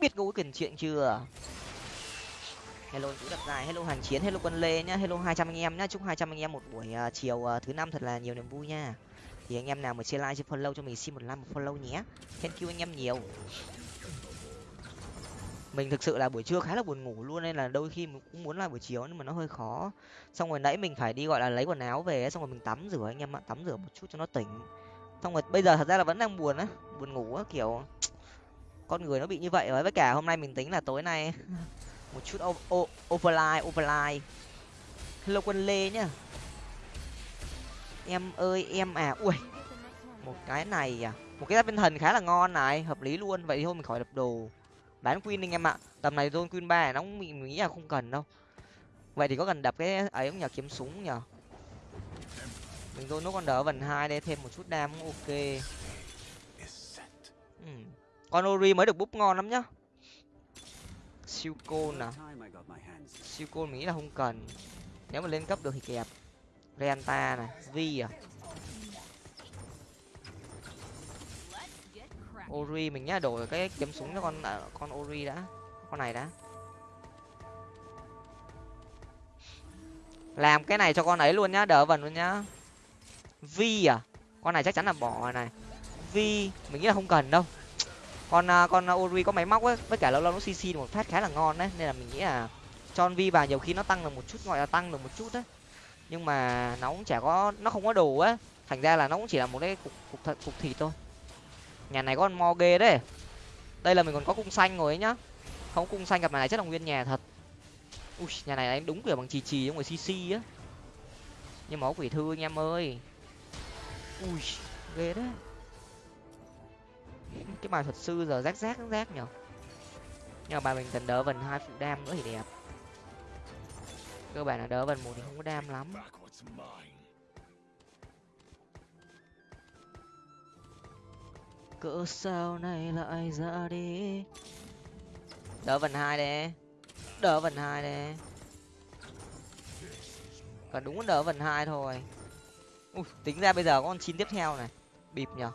biết ngũ quý cần chuyện chưa? Hello chú đập dài hello hàn chiến hello quân lê nhá hello hai trăm anh em nhá chúc hai trăm anh em một buổi uh, chiều uh, thứ năm thật là nhiều niềm vui nha. Thì anh em nào mà chia like chia follow cho mình xin một like một follow nhé. Thank you anh em nhiều. Mình thực sự là buổi trưa khá là buồn ngủ luôn nên là đôi khi mình cũng muốn là buổi chiều nhưng mà nó hơi khó. Xong rồi nãy mình phải đi gọi là lấy quần áo về xong rồi mình tắm rửa anh em ạ tắm rửa một chút cho nó tỉnh. Xong rồi bây giờ thật ra là vẫn đang buồn á buồn ngủ á kiểu con người nó bị như vậy. Rồi với cả hôm nay mình tính là tối nay một chút overline overline hello quân lê nhá. Em ơi em à ui. Một cái này à một cái viên thần khá là ngon này hợp lý luôn. Vậy thôi mình khỏi đập đồ. Bán queen anh em ạ. Tầm này zone queen ba nó cũng mình nghĩ là không cần đâu. Vậy thì có cần đập cái ấy không nhờ kiếm súng nhờ mình zone nó còn đỡ vần hai đây thêm một chút đam cũng ok. Ừ con ori mới được búp ngon lắm nhá. Siêu côn à? Siêu côn mình nghĩ là không cần. Nếu mà lên cấp được thì kẹp. Renta này vi à? Ori mình nhá đổi cái kiếm súng cho con à, con ori đã. Con này đã. Làm cái này cho con ấy luôn nhá đỡ vần luôn nhá. Vi à? Con này chắc chắn là bỏ này. Vi mình nghĩ là không cần đâu con à, con à, ori có máy móc ấy, với cả lâu lâu nó cc một phát khá là ngon đấy, nên là mình nghĩ là cho vi vào nhiều khi nó tăng được một chút, gọi là tăng được một chút đấy. Nhưng mà nó cũng chả có, nó không có đủ á thành ra là nó cũng chỉ là một cái cục cục thật, cục thịt thôi. Nhà này có con mo ghê đấy. Đây là mình còn có cung xanh rồi ấy nhá. Không, cung xanh gặp này chắc là nguyên nhà thật. Ui, nhà này đánh đúng kiểu bằng chì chì trong người cc á. Nhưng mà quỷ thư anh em ơi. Ui, ghê đấy cái bài thuật sư giờ rác rác rác nhở? Nhưng mà bài mình cần đỡ vần hai phụ đam nữa thì đẹp. Cơ bản là đỡ vần một thì không có đam lắm. Cỡ sao này lại ra đi? Đỡ vần hai đấy đỡ vần hai đấy còn đúng đỡ vần hai thôi. Ui, tính ra bây giờ có con chín tiếp theo này. Bịp nhở?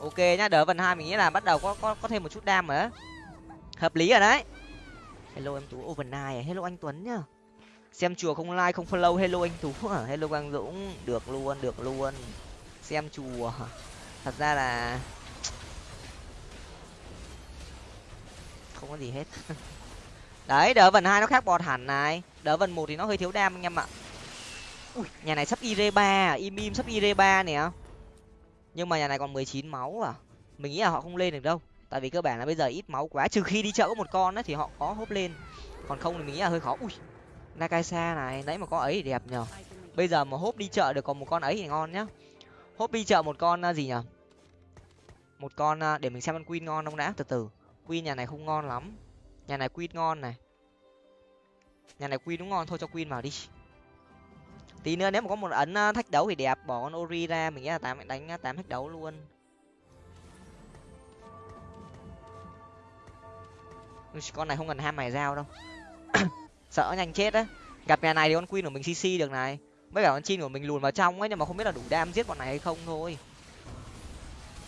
Ok nhá đỡ vần hai mình nghĩ là bắt đầu có có có thêm một chút đam nữa, hợp lý rồi đấy. Hello em tú overnight à, hello anh tuấn nhá. Xem chùa không like không follow hello anh tú à? hello quang dũng. Được luôn được luôn. Xem chùa. Thật ra là không có gì hết. Đấy đỡ vần hai nó khác bọt hẳn này. Đỡ vần một thì nó hơi thiếu đam anh em ạ. Ui, nhà này sắp ire ba à, im im sắp ire ba nè nhưng mà nhà này còn mười chín máu à? Mình nghĩ là họ không lên được đâu. Tại vì cơ bản là bây giờ ít máu quá, trừ khi đi chợ có một con ấy thì họ có hốp lên. Còn không thì mình nghĩ là hơi khó. Ui, nakaisa này, nãy mà có ấy thì đẹp nhờ. Bây giờ mà hốp đi chợ được còn một con ấy thì ngon nhá. Hốp đi chợ một con à, gì nhở một con à, để mình xem con queen ngon không đã. Từ từ, queen nhà này không ngon lắm. Nhà này queen ngon này. Nhà này queen đúng ngon, thôi cho queen vào đi tí nữa nếu mà có một ấn ờ, thách đấu thì đẹp, bỏ con ori ra, mình nghĩ là tám đánh ờ, tám thách đấu luôn. Con này không cần ham mày dao đâu. Sợ nhanh chết á. Gặp nhà này thì con queen của mình cc được này. Với cả con chin của mình lùn vào trong ấy, nhưng mà không biết là đủ đam giết bọn này hay không thôi.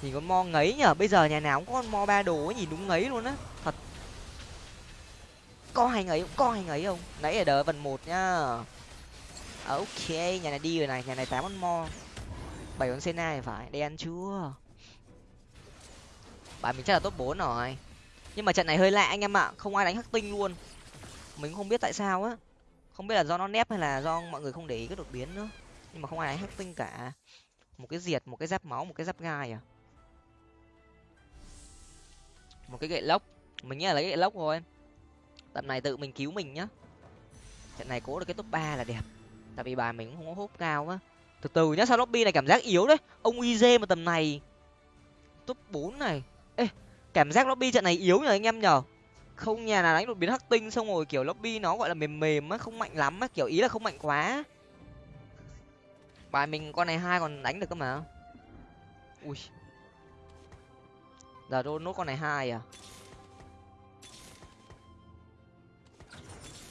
Nhìn con mo ngấy nhở, bây giờ nhà nào cũng có con mo ba đồ ấy, nhìn đúng ngấy luôn á. Thật. Có hay ngấy không? Có hay ngấy không? Nãy ở đờ phần một nhá ok, nhà này đi rồi này, nhà này tám con mo. Bảy con sena thì phải đen chưa bạn mình chắc là top bốn rồi. Nhưng mà trận này hơi lạ anh em ạ, không ai đánh hắc tinh luôn. Mình không biết tại sao á. Không biết là do nó nép hay là do mọi người không để ý cái đột biến nữa. Nhưng mà không ai đánh hắc tinh cả. Một cái diệt, một cái giáp máu, một cái giáp gai à. Một cái gậy lốc. Mình nghĩ là lấy gậy lốc rồi tầm này tự mình cứu mình nhá. Trận này cố được cái top ba là đẹp tại vì bài mình cũng không có hốp cao á. Từ từ nhá, sao lobby này cảm giác yếu đấy. Ông iz mà tầm này. Top bốn này. Ê, cảm giác lobby trận này yếu nhờ anh em nhở không, nhà nào đánh đột biến hắc tinh xong rồi, kiểu lobby nó gọi là mềm mềm á, không mạnh lắm á, kiểu ý là không mạnh quá. Bài mình con này hai còn đánh được cơ mà. Ui. Giờ đô nốt con này hai à?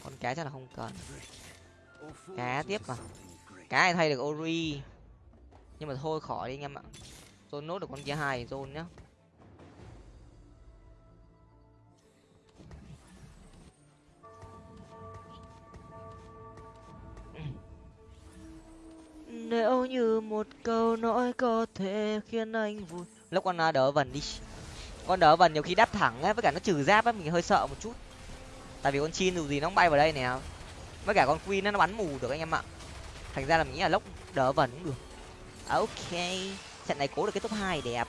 Con cá chắc là không cần cá tiếp mà. Cá này thay được ori. Nhưng mà thôi khỏi đi anh em ạ. Tôi nốt được con kia hai zone nhá. Nếu như một câu nói có thể khiến anh vui. Lúc con à, đỡ vần đi. Con đỡ vần nhiều khi đáp thẳng á với cả nó trừ giáp á mình hơi sợ một chút. Tại vì con chin dù gì nó bay vào đây nè với cả con queen nó bắn mù được anh em ạ. Thành ra là mình nghĩ là lốc đỡ vần cũng được. À, ok. Trận này cố được cái top hai đẹp.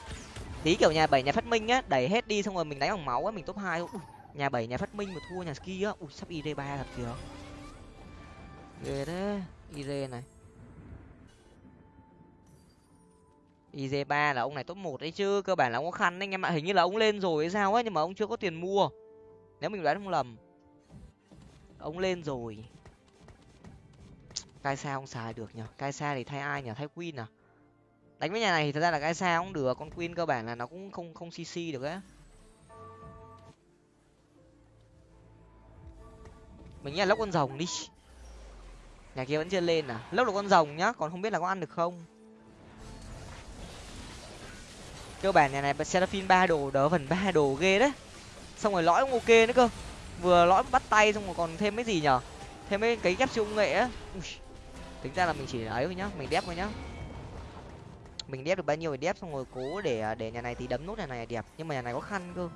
Tí kiểu nhà bảy nhà phát minh á, đẩy hết đi xong rồi mình đánh bằng máu á, mình top hai nhà bảy nhà phát minh mà thua nhà ski á. Ui, sắp id ba thật kìa. Ghê thế. id này. iz ba là ông này top một đấy chứ, cơ bản là ông có khăn anh em ạ. Hình như là ông lên rồi hay sao á, nhưng mà ông chưa có tiền mua. Nếu mình đoán không lầm, ông lên rồi cai xa không xài được nhở cai xa thì thay ai nhở thay queen à? Đánh với nhà này thì thật ra là cai xa cũng được, con queen cơ bản là nó cũng không không cc được á. Mình nghĩ là lốc con rồng đi. Nhà kia vẫn chưa lên à? Lốc là con rồng nhá, còn không biết là có ăn được không? Cơ bản nhà này seraphim ba đồ, đỡ phần ba đồ ghê đấy. Xong rồi lõi cũng ok nữa cơ. Vừa lõi bắt tay xong rồi còn thêm cái gì nhở thêm mấy cái ghép siêu công nghệ á tính ra là mình chỉ ấy thôi nhá, mình đép thôi nhá. Mình đép được bao nhiêu thì đép xong rồi cố để à, để nhà này thì đấm nút nhà này đẹp, nhưng mà nhà này có khăn cơ.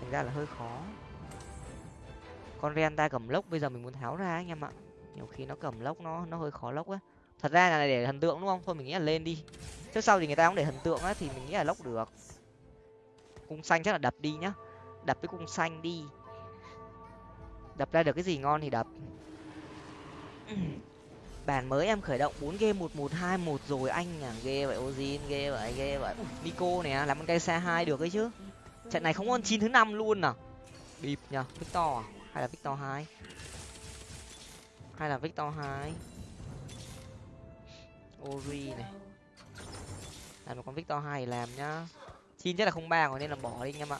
Thành ra là hơi khó. Con ren ta cầm lốc bây giờ mình muốn tháo ra anh em ạ. Nhiều khi nó cầm lốc nó nó hơi khó lốc á. Thật ra là để thần tượng đúng không? Thôi mình nghĩ là lên đi. Trước sau thì người ta cũng để thần tượng á, thì mình nghĩ là lốc được. Cung xanh chắc là đập đi nhá. Đập cái cung xanh đi. Đập ra được cái gì ngon thì đập. Ừ bản mới em khởi động bốn game, một một, hai, một rồi anh à ghê vậy, ozin ghê vậy ghê vậy. Nico này làm con cây xe hai được ấy chứ. Trận này không con chín thứ năm luôn à. Bịp nhở victor à? hay là victor hai? Hay là victor hai? Ori này. Làm một con victor hai làm nhá. Chín chắc là không ba rồi nên là bỏ đi anh em ạ.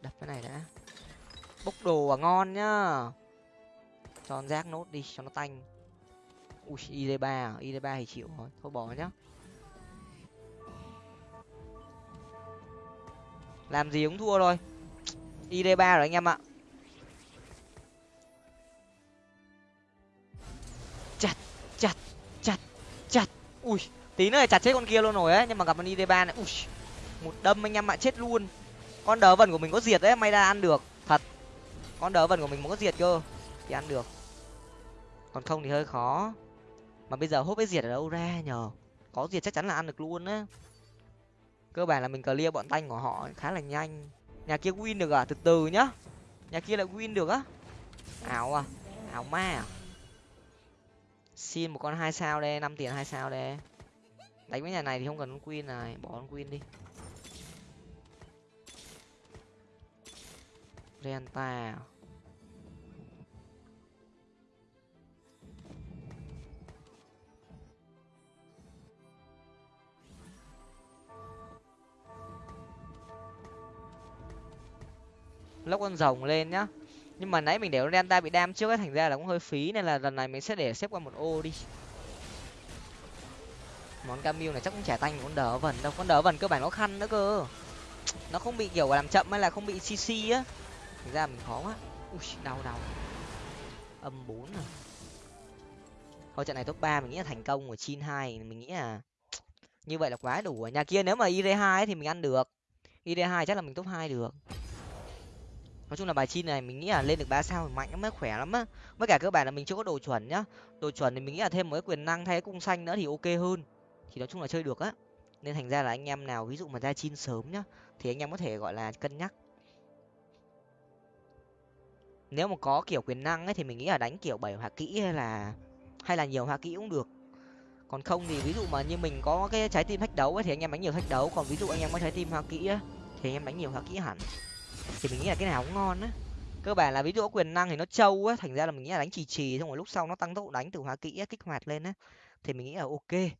Đập cái này đã. Bốc đồ à ngon nhá cho rác nốt đi, cho nó tanh. Ui id ba à? id ba thì chịu rồi, thôi bỏ nhá. Làm gì cũng thua rồi id ba rồi anh em ạ. Chặt chặt chặt chặt. Ui, tí nữa là chặt chết con kia luôn rồi ấy, nhưng mà gặp con id ba này, ui, một đâm anh em ạ, chết luôn. Con đỡ vần của mình có diệt đấy, may ra ăn được, thật. Con đỡ vần của mình muốn có diệt cơ, thì ăn được còn không thì hơi khó. Mà bây giờ hốt với diệt ở đâu ra nhờ? Có diệt chắc chắn là ăn được luôn á. Cơ bản là mình clear bọn tanh của họ khá là nhanh. Nhà kia win được à? Từ từ nhá. Nhà kia lại win được á. Ảo à? Ảo ma à? Xin một con hai sao đây, năm tiền hai sao đây. Đánh với nhà này thì không cần con queen này, bỏ con queen đi. Renta à? Lốc con rồng lên nhá. Nhưng mà nãy mình để delta bị đam trước ấy thành ra là cũng hơi phí, nên là lần này mình sẽ để xếp qua một ô đi. Món camille này chắc cũng trả tanh con đỡ vần đâu, con đỡ vần cơ bản nó khăn nữa cơ. Nó không bị kiểu làm chậm hay là không bị cc á. Thành ra mình khó quá. Ui, đau đau. Âm bốn à. Thôi trận này top ba mình nghĩ là thành công của chin hai mình nghĩ là như vậy là quá đủ nhà kia nếu mà id hai thì mình ăn được. Id hai chắc là mình top hai được nói chung là bài chin này mình nghĩ là lên được ba sao thì mạnh lắm khỏe lắm á. Với cả cơ bản là mình chưa có đồ chuẩn nhá. Đồ chuẩn thì mình nghĩ là thêm một cái quyền năng thay cái cung xanh nữa thì ok hơn. Thì nói chung là chơi được á. Nên thành ra là anh em nào ví dụ mà ra chin sớm nhá thì anh em có thể gọi là cân nhắc. Nếu mà có kiểu quyền năng ấy thì mình nghĩ là đánh kiểu bảy hoa kỹ hay là hay là nhiều hoa kỹ cũng được. Còn không thì ví dụ mà như mình có cái trái tim thách đấu ấy thì anh em đánh nhiều thách đấu. Còn ví dụ anh em có trái tim hoa kỹ ấy, thì anh em đánh nhiều hoa kỹ hẳn thì mình nghĩ là cái nào cũng ngon á. Cơ bản là ví dụ quyền năng thì nó trâu á thành ra là mình nghĩ là đánh trì trì xong rồi lúc sau nó tăng tốc đánh từ hóa kỹ á, kích hoạt lên á. Thì mình nghĩ là ok.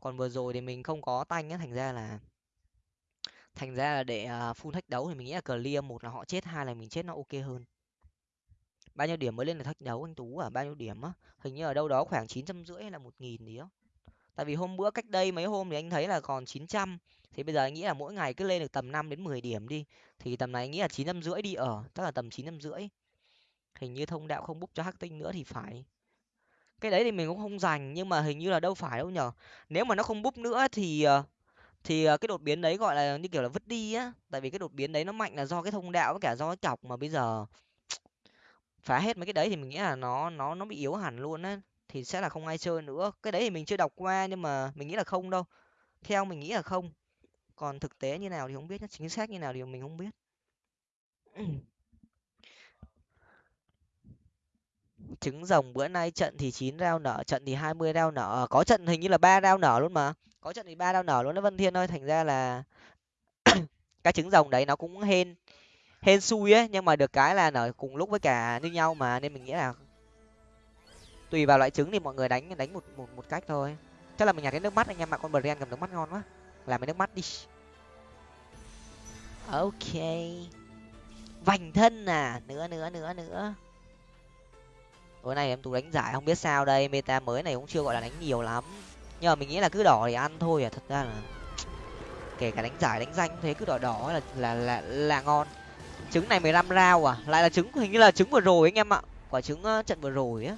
Còn vừa rồi thì mình không có tanh á thành ra là thành ra là để uh, full thách đấu thì mình nghĩ là clear một là họ chết hai là mình chết nó ok hơn. Bao nhiêu điểm mới lên là thách đấu anh tú à? Bao nhiêu điểm á? Hình như ở đâu đó khoảng chín trăm rưỡi hay là một nghìn gì đó. Tại vì hôm bữa cách đây mấy hôm thì anh thấy là còn chín trăm thì bây giờ anh nghĩ là mỗi ngày cứ lên được tầm năm đến mười điểm đi, thì tầm này anh nghĩ là chín năm rưỡi đi ở chắc là tầm chín năm rưỡi. Hình như thông đạo không búc cho hắc tinh nữa thì phải. Cái đấy thì mình cũng không dành, nhưng mà hình như là đâu phải đâu nhở. Nếu mà nó không búp nữa thì ờ, thì ờ, cái đột biến đấy gọi là như kiểu là vứt đi á. Tại vì cái đột biến đấy nó mạnh là do cái thông đạo với cả do cái cọc mà bây giờ phá hết mấy cái đấy thì mình nghĩ là nó nó nó bị yếu hẳn luôn á. Thì sẽ là không ai chơi nữa. Cái đấy thì mình chưa đọc qua nhưng mà mình nghĩ là không đâu. Theo mình nghĩ là không còn thực tế như nào thì không biết chính xác như nào thì mình không biết. Trứng rồng bữa nay trận thì chín rau nở, trận thì hai mươi rau nở. Ờ, có trận hình như là ba rau nở luôn mà. Có trận thì ba rau nở luôn đó vân thiên ơi, thành ra là cái trứng rồng đấy nó cũng hên hên xui ấy, nhưng mà được cái là nở cùng lúc với cả như nhau mà, nên mình nghĩ là tùy vào loại trứng thì mọi người đánh đánh một một một cách thôi. Chắc là mình nhặt cái nước mắt anh em mà con bờ ren cầm nước mắt ngon quá làm cái nước mắt đi. Ok. Vành thân à. Nữa nữa nữa nữa. Tối nay em tú đánh giải, không biết sao đây. Meta mới này cũng chưa gọi là đánh nhiều lắm. Nhưng mà mình nghĩ là cứ đỏ thì ăn thôi à. Thật ra là kể cả đánh giải, đánh danh thế, cứ đỏ đỏ là là là là ngon. Trứng này mười lăm rau à? Lại là trứng, hình như là trứng vừa rồi anh em ạ. Quả trứng trận vừa rồi á.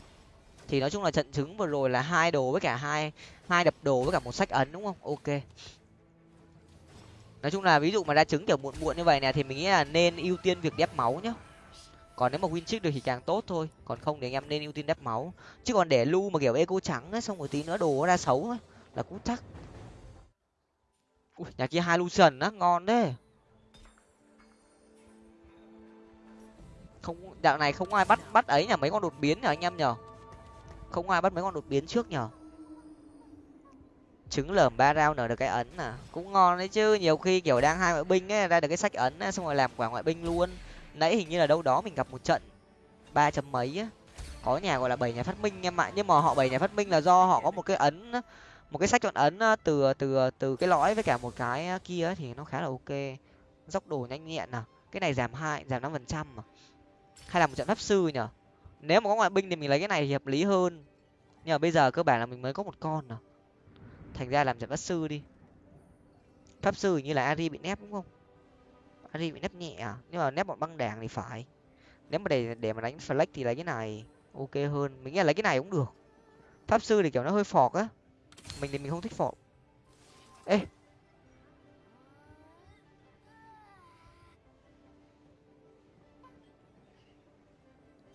Thì nói chung là trận trứng vừa rồi là hai đồ với cả hai hai đập đồ với cả một sách ấn, đúng không? Ok nói chung là ví dụ mà ra trứng kiểu muộn muộn như vậy nè thì mình nghĩ là nên ưu tiên việc đép máu nhá. Còn nếu mà win trước được thì càng tốt thôi còn không thì anh em nên ưu tiên đép máu. Chứ còn để lu mà kiểu eco trắng ấy xong rồi tí nữa đồ ra xấu ấy là cũng chắc. Ui, nhà kia hai lucian á ngon đấy không đạo này không ai bắt bắt ấy nhở mấy con đột biến nhở anh em nhở không ai bắt mấy con đột biến trước nhở trứng lởm ba rau nở được cái ấn à. Cũng ngon đấy chứ nhiều khi kiểu đang hai ngoại binh ấy ra được cái sách ấn ấy, xong rồi làm quả ngoại binh luôn. Nãy hình như là đâu đó mình gặp một trận ba chấm mấy á. Có nhà gọi là bảy nhà phát minh em ạ nhưng mà họ bảy nhà phát minh là do họ có một cái ấn một cái sách chọn ấn từ từ từ cái lõi với cả một cái kia thì nó khá là ok. Dốc đồ nhanh nhẹn à cái này giảm hai giảm năm phần trăm mà hay là một trận pháp sư nhở nếu mà có ngoại binh thì mình lấy cái này thì hợp lý hơn. Nhưng mà bây giờ cơ bản là mình mới có một con à thành ra làm giảm pháp sư đi. Pháp sư như là ari bị nép, đúng không? Ari bị nép nhẹ à? Nhưng mà nép bọn băng đảng thì phải. Nếu mà để để mà đánh flex thì lấy cái này, ok hơn. Mình nghĩ là lấy cái này cũng được. Pháp sư thì kiểu nó hơi phọt á. Mình thì mình không thích phọt. Ê!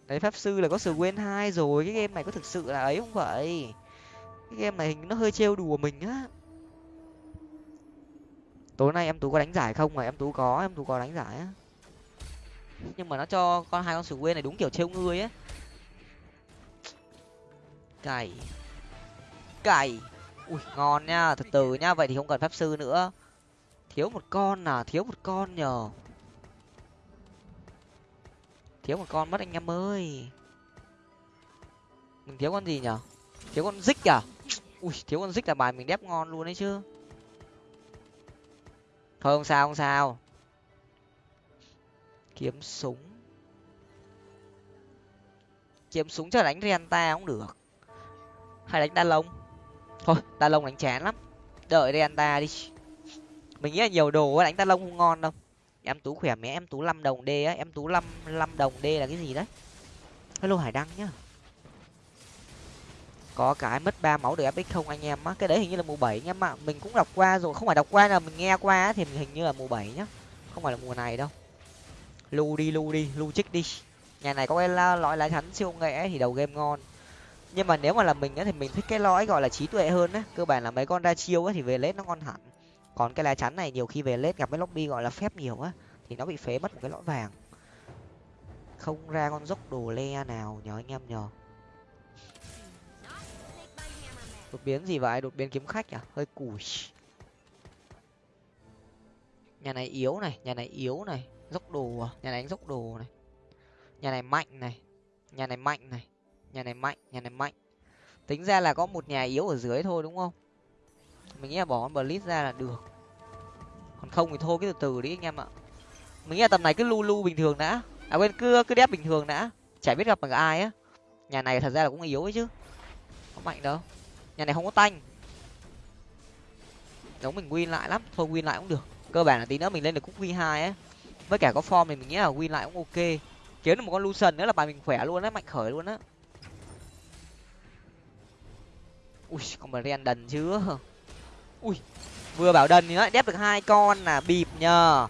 Đấy, pháp sư là có sự quên hai rồi, cái game này có thực sự là ấy không vậy? Cái game này hình nó hơi trêu đùa mình á. Tối nay em tú có đánh giải không mà em tú có, em tú có đánh giải á. Nhưng mà nó cho con hai con sự quê này đúng kiểu trêu ngươi á. Cày. Cày. Ui, ngon nha, từ từ nha, vậy thì không cần pháp sư nữa. Thiếu một con à thiếu một con nhờ. Thiếu một con mất anh em ơi. Mình thiếu con gì nhở thiếu con dích à? Ui, thiếu con dích là bài mình đép ngon luôn đấy chứ. Thôi, không sao không sao. Kiếm súng. Kiếm súng cho đánh renta cũng được. Hay đánh đa lông. Thôi, đa lông đánh chán lắm. Đợi renta đi. Mình nghĩ là nhiều đồ đánh đa lông không ngon đâu. Em tú khỏe mẹ, em tú năm đồng d á. Em tú năm năm đồng d là cái gì đấy? Hello hải đăng nhá có cái mất ba máu được fx không anh em á. Cái đấy hình như là mùa bảy anh em ạ. Mình cũng đọc qua rồi, không phải đọc qua là mình nghe qua thì hình như là mùa bảy nhá. Không phải là mùa này đâu. Lu đi lu đi, lu trích đi. Nhà này có cái lõi lá chắn siêu nghệ thì đầu game ngon. Nhưng mà nếu mà là mình á thì mình thích cái lõi gọi là trí tuệ hơn á. Cơ bản là mấy con ra chiêu á thì về lết nó ngon hẳn. Còn cái lá chắn này nhiều khi về lết gặp cái lobby gọi là phép nhiều á thì nó bị phế mất một cái lõi vàng. Không ra con dốc đồ le nào nhỏ anh em nhờ. Đột biến gì vậy? Đột biến kiếm khách à? Hơi củi. nhà này yếu này, nhà này yếu này. Dốc đồ à? Nhà này dốc đồ này. Nhà này mạnh này. Nhà này mạnh này. Nhà này mạnh, nhà này mạnh. Tính ra là có một nhà yếu ở dưới thôi đúng không? Mình nghĩ là bỏ con blitz ra là được. Còn không thì thôi cái từ từ đi anh em ạ. Mình nghĩ là tầm này cứ lu lu bình thường đã. À quên, cứ cứ đép bình thường đã. Chả biết gặp bằng ai á. Nhà này thật ra là cũng yếu ấy chứ. Không mạnh đâu nhà này không có tanh. Giống mình win lại lắm. Thôi win lại cũng được. Cơ bản là tí nữa mình lên được cúc win hai ấy với cả có form thì mình nghĩ là win lại cũng ok. Kiếm được một con lucian nữa là bài mình khỏe luôn á, mạnh khởi luôn á. Ui, con mà ren đần chưa ui, vừa bảo đần thì nó đép được hai con là bịp nhờ.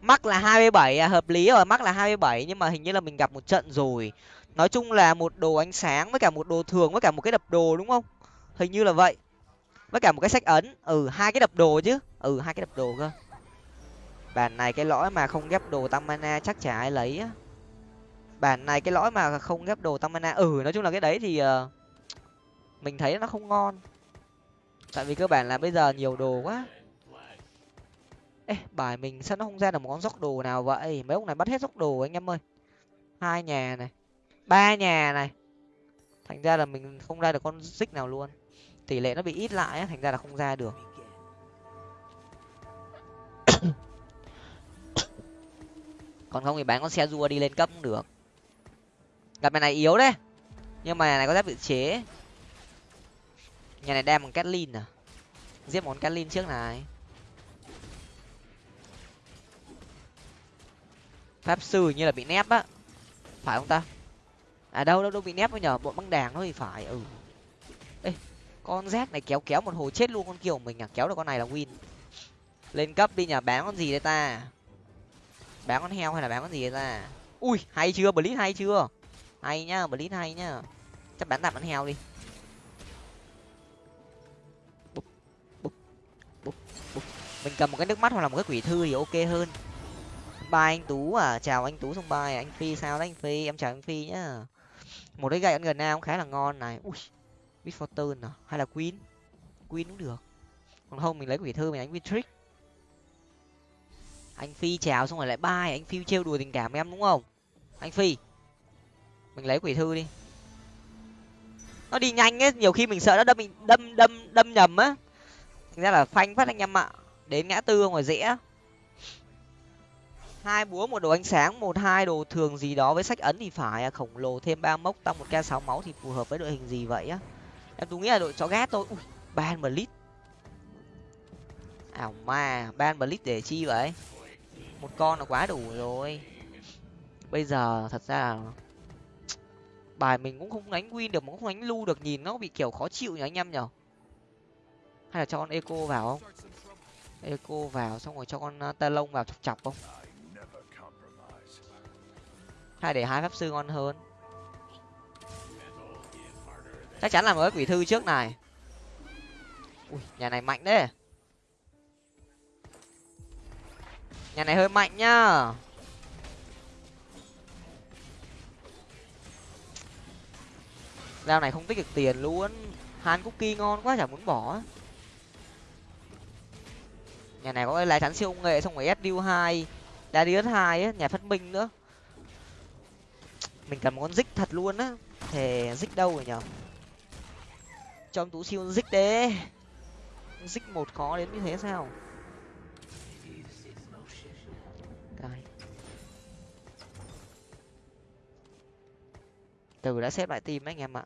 Mắc là hai mươi bảy à hợp lý rồi, mắc là hai mươi bảy nhưng mà hình như là mình gặp một trận rồi. Nói chung là một đồ ánh sáng với cả một đồ thường với cả một cái đập đồ đúng không? Hình như là vậy. Với cả một cái sách ấn. Ừ hai cái đập đồ chứ. Ừ hai cái đập đồ cơ. Bản này cái lõi mà không ghép đồ tăng mana chắc chả ai lấy á. Bản này cái lõi mà không ghép đồ tăng mana. Ừ nói chung là cái đấy thì uh, mình thấy nó không ngon. Tại vì cơ bản là bây giờ nhiều đồ quá. Ê bài mình sao nó không ra được một con dốc đồ nào vậy? Mấy ông này bắt hết dốc đồ anh em ơi. Hai nhà này. Ba nhà này. Thành ra là mình không ra được con xích nào luôn tỷ lệ nó bị ít lại thành ra là không ra được. Còn không thì bán con xe rua đi lên cấp cũng được. Gặp nhà này yếu đấy. Nhưng mà nhà này có giáp tự chế. Nhà này đem bằng catlin à? Giết món catlin trước này. Pháp sư như là bị nép á. Phải không ta? À đâu đâu đâu bị nép mới nhờ, bọn băng đảng nó thì phải ừ. Ê con rác này kéo kéo một hồi chết luôn con kiểu mình à kéo được con này là win. Lên cấp đi nhờ bán con gì đây ta? Bán con heo hay là bán con gì đây ta? Ui hay chưa? Blitz hay chưa? Hay nhá blitz hay nhá. Chắc bán tạm con heo đi. Búp, búp, búp, búp. mình cầm một cái nước mắt hoặc là một cái quỷ thư thì ok hơn. Ba anh tú à chào anh tú xong bài anh phi sao đấy anh phi? Em chào anh phi nhá. Một cái gậy ăn gần nào cũng khá là ngon này. Ui. Miss fortune à? Hay là queen? Queen cũng được. Còn không mình lấy quỷ thư mình đánh with trick anh phi chào xong rồi lại bay, anh phi trêu đùa tình cảm em đúng không? Anh phi mình lấy quỷ thư đi. Nó đi nhanh ấy nhiều khi mình sợ nó đâm mình đâm đâm đâm nhầm á. Thành ra là phanh phát anh em ạ. Đến ngã tư rồi rẽ hai búa một đồ ánh sáng một hai đồ thường gì đó với sách ấn thì phải à, khổng lồ thêm ba mốc tăng một k sáu máu thì phù hợp với đội hình gì vậy á? Em tôi nghĩ là đội chó gát thôi ui, ban blitz. Ảo ma, ban blitz để chi vậy? Một con là quá đủ rồi. Bây giờ thật ra là bài mình cũng không đánh win được, mà cũng không đánh lu được, nhìn nó bị kiểu khó chịu nhỉ anh em nhở hay là cho con eco vào không? Eco vào, xong rồi cho con ờ, ta lông vào chọc chọc không? Hay để hai pháp sư ngon hơn? Chắc chắn là mới quỷ thư trước này. Ui, nhà này mạnh đấy nhà này hơi mạnh nhá. Dao này không tích được tiền luôn. Han cookie ngon quá, chả muốn bỏ. Nhà này có cái lá chắn siêu nghệ, xong rồi sdu hai darius hai á nhà phát minh nữa. Mình cần một con dích thật luôn á. Thề dích đâu rồi nhở? Cho ông tú siêu dích đế. Dích một khó đến như thế sao? Từ đã xếp lại team anh em ạ.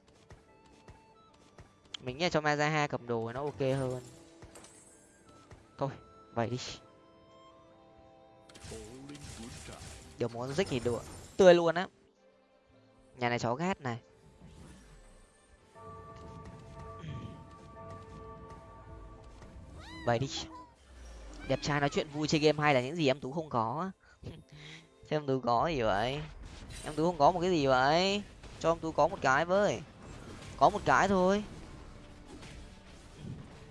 Mình nghĩ cho mazaha cầm đồ nó ok hơn. Thôi, vậy đi. Được muốn dích thì được. Tươi luôn á. Nhà này chó gát này. Bày đi. Đẹp trai nói chuyện vui chơi game hay là những gì em tú không có? Chứ em tú có gì vậy? Em tú không có một cái gì vậy? Cho em tú có một cái với. Có một cái thôi.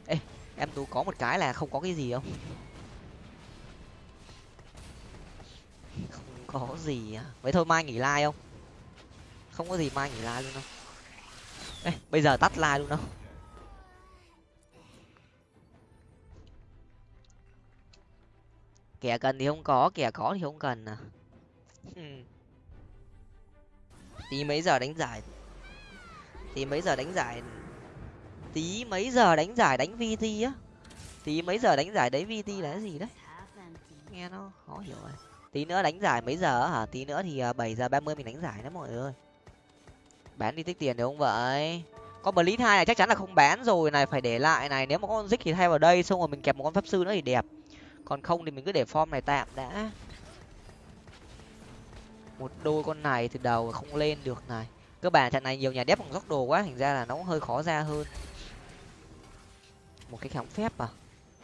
Ê, em tú có một cái là không có cái gì không? Không có gì à? Vậy thôi mai nghỉ like không? Không có gì mai nghỉ like luôn đâu ê, bây giờ tắt like luôn đâu kẻ cần thì không có kẻ có thì không cần à. Tí mấy giờ đánh giải? Tí mấy giờ đánh giải? Tí mấy giờ đánh giải đánh vt á? Tí mấy giờ đánh giải đấy vt là cái gì đấy? Nghe nó khó hiểu rồi tí nữa đánh giải mấy giờ hả? Tí nữa thì à, bảy giờ ba mươi mình đánh giải đó mọi người ơi. Bán đi tích tiền được không vậy? Con blitz hai này chắc chắn là không bán rồi này phải để lại này. Nếu mà con dích thì thay vào đây xong rồi mình kẹp một con pháp sư nữa thì đẹp còn không thì mình cứ để form này tạm đã. Một đôi con này từ đầu không lên được này. Cơ bản trận này nhiều nhà đép bằng góc đồ quá, thành ra là nó cũng hơi khó ra hơn. Một cái kháng phép à?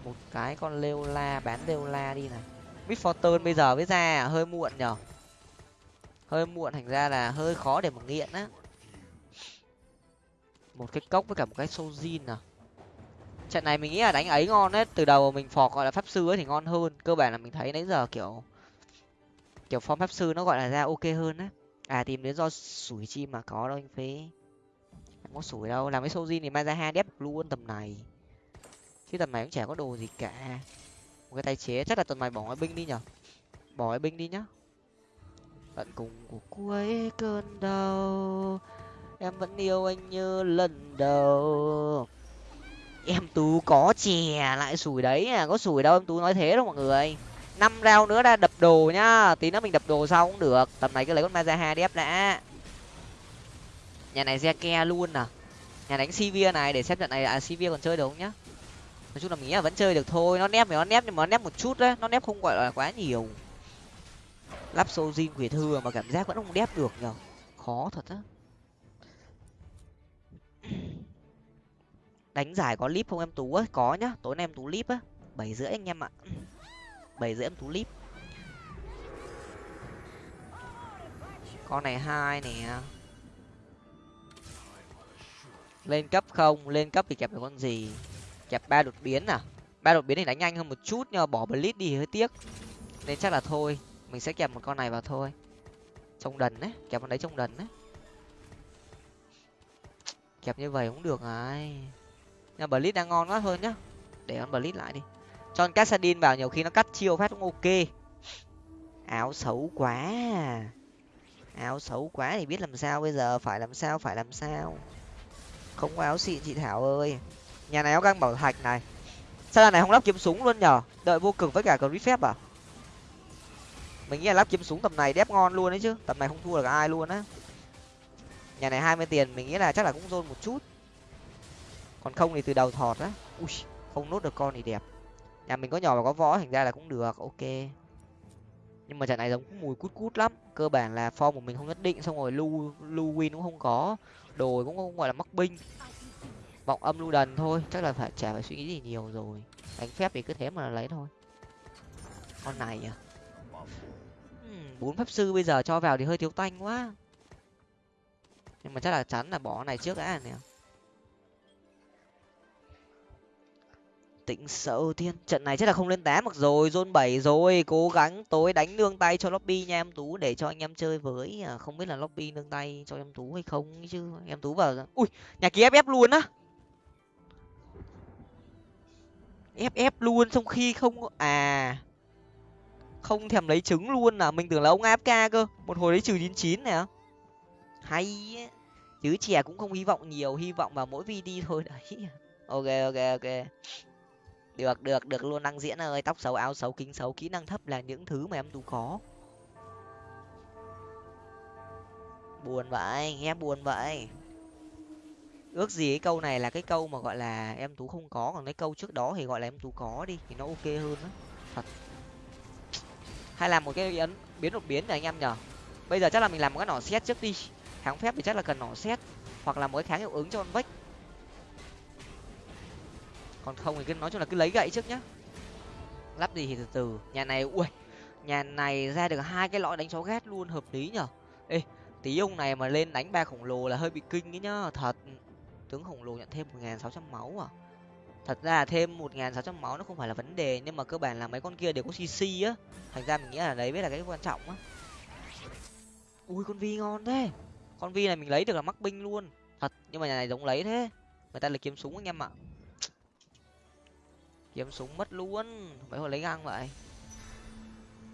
Một cái con leo la, bán leo la đi này. Mid fortune bây giờ mới ra à? hơi muộn nhở? Hơi muộn, thành ra là hơi khó để mà nghiện á. Một cái cốc với cả một cái sojin à? Trận này mình nghĩ là đánh ấy ngon đấy. Từ đầu mình phò gọi là pháp sư ấy thì ngon hơn. Cơ bản là mình thấy nãy giờ kiểu kiểu form pháp sư nó gọi là ra ok hơn á à tìm đến do sủi chim mà có đâu anh phế. Không có sủi đâu. Làm cái sojin thì mai ra hai đép luôn tầm này. Chứ tầm này cũng chả có đồ gì cả. Một cái tay chế, chắc là tuần này bỏ cái binh đi nhở? Bỏ cái binh đi nhá. Tận cùng của cuối cơn đau. Em vẫn yêu anh như lần đầu em tú có chè, lại sủi đấy à có sủi đâu, em tú nói thế đâu mọi người. Năm rau nữa ra đập đồ nhá, tí nữa mình đập đồ sau cũng được. Tầm này cứ lấy con mazaha đép đã. Nhà này ke luôn à. Nhà đánh sivir này, để xem trận này à sivir còn chơi được không nhá. Nói chung là mình nghĩ là vẫn chơi được thôi, nó nép thì nó nép, nhưng mà nó nép một chút đấy nó nép không gọi là quá nhiều. Lắp sojin quỷ thừa mà cảm giác vẫn không đép được nhở khó thật á. Đánh giải có clip không em? Tú á, có nhá. Tối nay em tú clip á. Bảy rưỡi anh em ạ. Bảy rưỡi em tú clip con này hai nè. Lên cấp không? Lên cấp thì kẹp được con gì? Kẹp ba đột biến à? Ba đột biến thì đánh nhanh hơn một chút nhưng mà bỏ blitz đi hơi tiếc. Nên chắc là thôi, mình sẽ kẹp một con này vào thôi. Trông đần đấy, kẹp con đấy trông đần đấy. Kẹp như vậy cũng được ai nhà blitz đang ngon quá hơn nhá. Để con blitz lại đi. Cho cassadin vào nhiều khi nó cắt chiêu phát cũng ok. Áo xấu quá à. áo xấu quá thì biết làm sao bây giờ? Phải làm sao? Phải làm sao? Không có áo xịn chị thảo ơi. Nhà này áo găng bảo thạch này. Sao này không lắp kiếm súng luôn nhở? Đợi vô cực với cả cờ phép à? Mình nghĩ là lắp kiếm súng tầm này đép ngon luôn đấy chứ. Tầm này không thua được ai luôn á. Nhà này hai mươi tiền, mình nghĩ là chắc là cũng rôn một chút còn không thì từ đầu thọt á. Ui, không nốt được con thì đẹp. Nhà mình có nhỏ và có võ, thành ra là cũng được, ok. Nhưng mà trận này giống mùi cút cút lắm. Cơ bản là form của mình không nhất định, xong rồi lu lu win cũng không có. Đồ cũng không gọi là mắc binh. Vọng âm lu đần thôi, chắc là phải chả phải suy nghĩ gì nhiều rồi. Đánh phép thì cứ thế mà lấy thôi. Con này à? Hmm, bốn pháp sư bây giờ cho vào thì hơi thiếu tanh quá. Nhưng mà chắc là chắn là bỏ này trước đã, nè. Tĩnh sợ thiên. Trận này chắc là không lên tám mặc rồi, zone bảy rồi. Cố gắng tối đánh nương tay cho lobby nha, em tú, để cho anh em chơi với à, không biết là lobby nương tay cho em tú hay không chứ. Em tú vào ui, nhà kia ép ép luôn á. Ép ép luôn trong khi không à không thèm lấy trứng luôn à. Mình tưởng là ông afk cơ, một hồi lấy trừ chín chín này á. Hay chứ trẻ cũng không hy vọng nhiều, hy vọng vào mỗi video thôi đấy. Ok ok ok được được được luôn, năng diễn ơi. Tóc xấu, áo xấu, kính xấu, kỹ năng thấp là những thứ mà em tú có buồn vậy, nghe buồn vậy. Ước gì cái câu này là cái câu mà gọi là em tú không có, còn cái câu trước đó thì gọi là em tú có đi, thì nó ok hơn đó thật. Hay làm một cái ấn, biến đột biến này anh em nhở bây giờ chắc là mình làm một cái nỏ xét trước đi. Kháng phép thì chắc là cần nỏ xét hoặc là một cái kháng hiệu ứng cho con vách còn không thì cứ nói chung là cứ lấy gậy trước nhá. Lắp gì thì từ từ. Nhà này, ui, nhà này ra được hai cái lõi đánh chó ghét luôn, hợp lý nhở? Ê, tí ông này mà lên đánh ba khổng lồ là hơi bị kinh ấy nhá. Thật, tướng khổng lồ nhận thêm một nghìn sáu trăm máu à? Thật ra là thêm một nghìn sáu trăm máu nó không phải là vấn đề, nhưng mà cơ bản là mấy con kia đều có cc á. Thành ra mình nghĩ là đấy mới là cái quan trọng á. Ui, con vi ngon thế. Con vi này mình lấy được là mắc binh luôn. Thật, nhưng mà nhà này giống lấy thế. Người ta là kiếm súng anh em ạ kiếm súng mất luôn. Mấy hồi lấy găng vậy?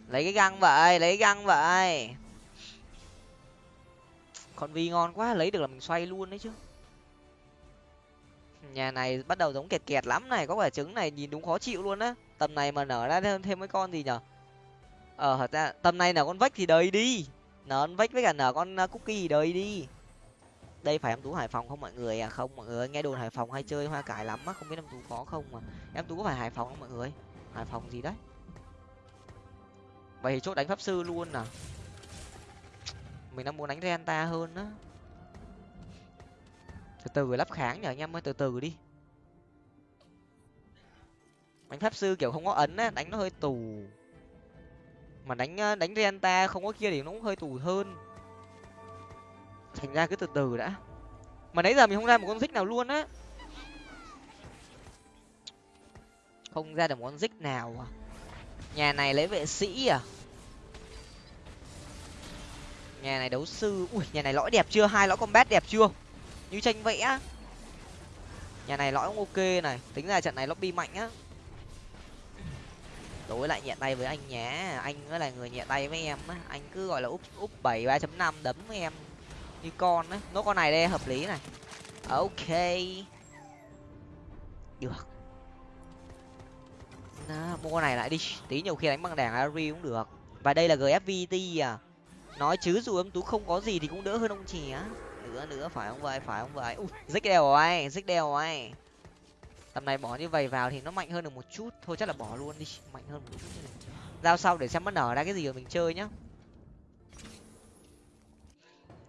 Lấy cái găng vậy, lấy găng vậy. Con vi ngon quá, lấy được là mình xoay luôn đấy chứ. Nhà này bắt đầu giống kẹt kẹt lắm này, có quả trứng này nhìn đúng khó chịu luôn á. Tầm này mà nở ra thêm thêm mấy con gì nhở? Ờ thật ra tầm này nở con vách thì đời đi. Nở con vách với cả nở con à, cookie thì đời đi đây phải em tú hải phòng không mọi người à? Không, mọi người nghe đồn hải phòng hay chơi hoa cải lắm á, không biết em tú có không mà. Em tú có phải hải phòng không mọi người? Hải phòng gì đấy? Vậy thì chốt đánh pháp sư luôn à? Mình đang muốn đánh renta hơn á. Từ từ, lắp kháng nhở anh em ơi, từ từ đi. Đánh pháp sư kiểu không có ấn á, đánh nó hơi tù. Mà đánh ờ, đánh renta không có kia thì nó cũng hơi tù hơn thành ra cứ từ từ đã. Mà nãy giờ mình không ra một con dích nào luôn á. Không ra được một con dích nào à? Nhà này lấy vệ sĩ à? Nhà này đấu sư. Ui, nhà này lõi đẹp chưa? Hai lõi combat đẹp chưa? Như tranh vẽ nhà này lõi cũng ok này. Tính ra trận này lobby mạnh á. Đối lại nhẹ tay với anh nhé anh mới là người nhẹ tay với em á. Anh cứ gọi là úp úp bảy ba chấm năm đấm với em như con đấy nốt con này đây hợp lý này. Ok. Được. Đó, mua con này lại đi. Tí nhiều khi đánh bằng đảng ari cũng được. Và đây là gfvt à. Nói chứ dù em tú không có gì thì cũng đỡ hơn ông trẻ nữa nữa phải không vậy? Phải không vậy? Rích đèo rồi rích đèo rồi tầm này bỏ như vậy vào thì nó mạnh hơn được một chút. Thôi chắc là bỏ luôn đi. Mạnh hơn một chút giao sau để xem nó nở ra cái gì rồi mình chơi nhá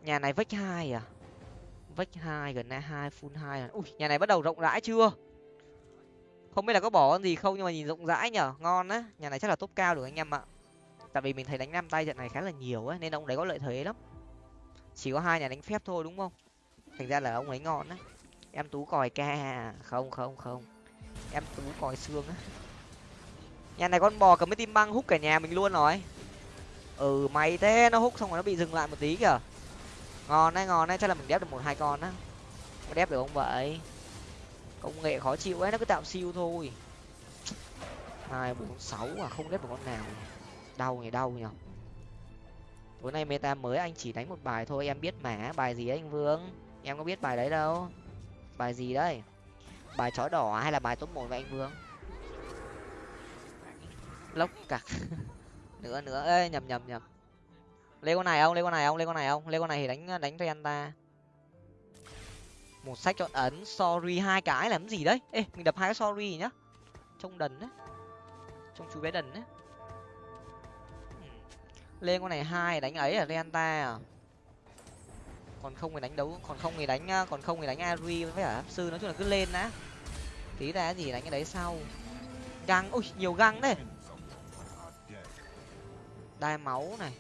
nhà này vách hai à? Vách hai gần đây hai full hai à ui, nhà này bắt đầu rộng rãi chưa? Không biết là có bỏ con gì không nhưng mà nhìn rộng rãi nhở, ngon á. Nhà này chắc là top cao được anh em ạ. Tại vì mình thấy đánh năm tay trận này khá là nhiều ấy nên ông đấy có lợi thế lắm. Chỉ có hai nhà đánh phép thôi đúng không? Thành ra là ông ấy ngon á. Em tú còi ca à? không không không. Em tú còi xương á. Nhà này con bò cầm mấy tim băng hút cả nhà mình luôn rồi. Ừ mày thế, nó hút xong rồi nó bị dừng lại một tí kìa ngon đấy ngon đấy. Chắc là mình đép được một, hai con á. Có đép được không vậy. Công nghệ khó chịu ấy, nó cứ tạo siêu thôi. Hai, bốn, sáu à không đép được con nào đau nhỉ đau nhỉ? Tối nay meta mới, anh chỉ đánh một bài thôi, em biết mà. Bài gì đấy, anh vương? Em có biết bài đấy đâu. Bài gì đấy? Bài chó đỏ à, hay là bài top một vậy, anh vương? Lốc cặc nữa nữa. Ê, nhầm nhầm nhầm lấy con này không? Lấy con này không? Lấy con này không? Lấy con này thì đánh đánh cái anh ta. một sách chọn ấn sorry, hai cái làm gì đấy? Ê, mình đập hai cái sorry nhá. Trông đần đấy. Trông chú bé đần đấy. Hmm. Lên con này hai, đánh ấy là renta à? Còn không thì đánh đấu, còn không thì đánh à, còn không thì đánh ari với cả sư nói chung là cứ lên đã. Tí ra gì đánh cái đấy sau. Găng, ui, nhiều găng đấy. Đai máu này.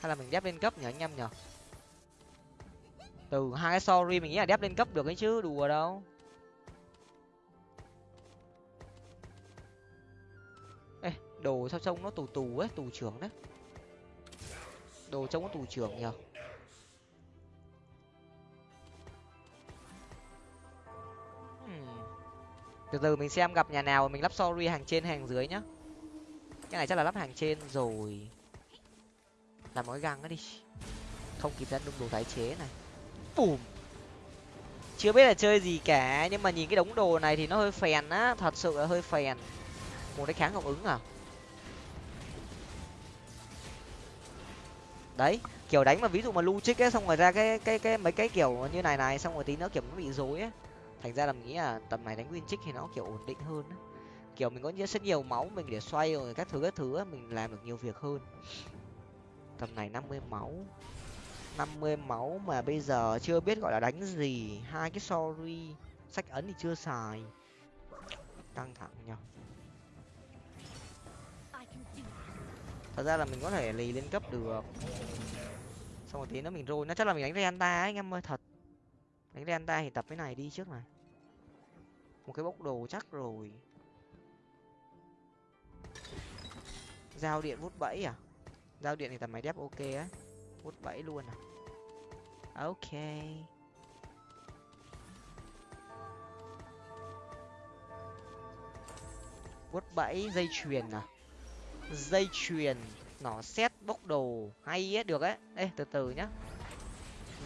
Hay là mình đép lên cấp nhỉ, anh em nhở từ hai cái sorry mình nghĩ là đép lên cấp được ấy chứ, đùa đâu. Ê, đồ sao trông nó tù tù ấy, tù trưởng đấy. Đồ trông có tù trưởng nhở hmm. từ từ mình xem gặp nhà nào mình lắp sorry hàng trên, hàng dưới nhá. Cái này chắc là lắp hàng trên rồi làm một cái găng ấy đi. Không kịp ra đúng đồ tái chế này. Bùm. Chưa biết là chơi gì cả nhưng mà nhìn cái đống đồ này thì nó hơi phèn á thật sự là hơi phèn. Một cái kháng hiệu ứng à? Đấy kiểu đánh mà ví dụ mà lu trích ấy xong rồi ra cái cái cái mấy cái kiểu như này này xong rồi tí nữa kiểu nó bị rối ấy thành ra là mình nghĩ là tầm này đánh win trích thì nó kiểu ổn định hơn ấy. kiểu mình có rất nhiều máu mình để xoay rồi các thứ các thứ ấy, mình làm được nhiều việc hơn tầm này năm mươi máu. năm mươi máu mà bây giờ chưa biết gọi là đánh gì. Hai cái sorry, sách ấn thì chưa xài. Căng thẳng nhở thật ra là mình có thể lì lên cấp được. Xong rồi tí nữa mình rồi nó chắc là mình đánh Renta ấy, anh em ơi, thật. Đánh Renta thì tập cái này đi trước này. Một cái bốc đồ chắc rồi. Giao điện vút bẫy à? Giao điện thì tầm máy đép ok á. Vút bẫy luôn à. Ok. Vút bẫy dây chuyền à. Dây chuyền nỏ xét bốc đồ. Hay ấy được ấy. Ê từ từ nhá.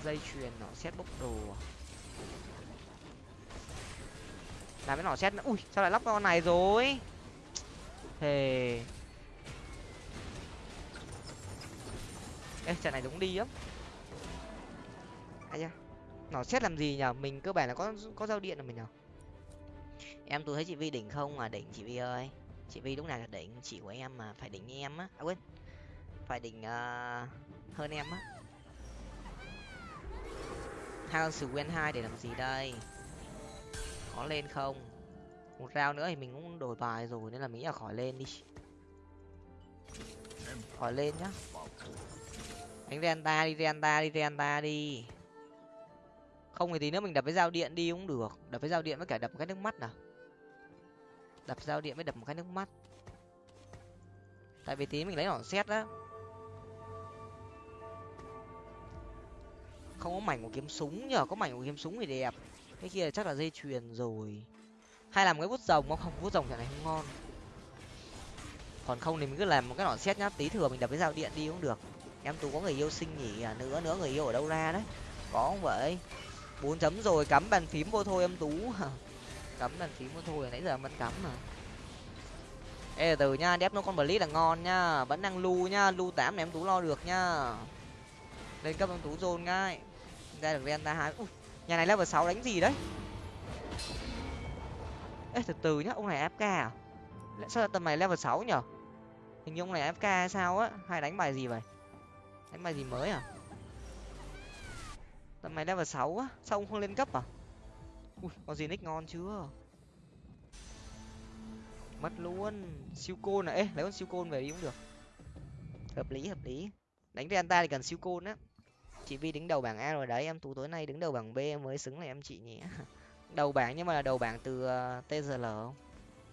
Dây chuyền nỏ xét bốc đồ à? làm cái nỏ xét nữa. Ui sao lại lắp con này rồi? Thề ê trận này đúng đi lắm. Ai da nỏ xét làm gì nhở? Mình cơ bản là có có giao điện rồi mình nhở? Em tôi thấy chị vi đỉnh không? Mà đỉnh chị vi ơi. Chị vi lúc nào là đỉnh? Chị của em mà phải đỉnh như em á. À quên. Phải đỉnh uh, hơn em á. Hai con sử quen hai để làm gì đây? Có lên không? Một rau nữa thì mình cũng đổi bài rồi nên là mình nghĩ là khỏi lên đi. Khỏi lên nhá đánh renta đi renta đi renta đi. Không thì tí nữa mình đập với dao điện đi cũng được. Đập với dao điện với cả đập một cái nước mắt nào. Đập dao điện với đập một cái nước mắt. Tại vì tí mình lấy hỏng xét á. Không có mảnh của kiếm súng nhờ, có mảnh của kiếm súng thì đẹp. Cái kia chắc là dây chuyền rồi. Hay làm cái bút rồng không? Không bút rồng trận này không ngon. Còn không thì mình cứ làm một cái nỏ xét nhá. Tí thừa mình đập với dao điện đi cũng được em tú có người yêu sinh nhỉ? À nữa nữa, người yêu ở đâu ra đấy? Có không vậy? Bốn chấm rồi, cắm bàn phím vô thôi em tú. Cắm bàn phím vô thôi, nãy giờ vẫn cắm mà. Ê, từ nha, đép nó con blitz là ngon nhá vẫn đang lu nhá lu tám này em tú lo được nhá lên cấp em tú dồn ngay. Ra được renta hai. Ui, nhà này level sáu đánh gì đấy? Ê, từ từ nhá, ông này fk à? Sao tầm này level sáu nhở? Hình như ông này fk hay sao á? Hay đánh bài gì vậy? Đánh bài gì mới à? Tầm này level sáu á, sao ông không lên cấp à? Ui có gì nick ngon chưa? Mất luôn. Siêu côn à? ê, lấy con siêu côn về đi cũng được. Hợp lý hợp lý. Đánh với anh ta thì cần siêu côn á. Chị vi đứng đầu bảng a rồi đấy, em tú tối nay đứng đầu bảng b mới xứng là em chị nhỉ. Đầu bảng nhưng mà là đầu bảng từ ờ, tzl không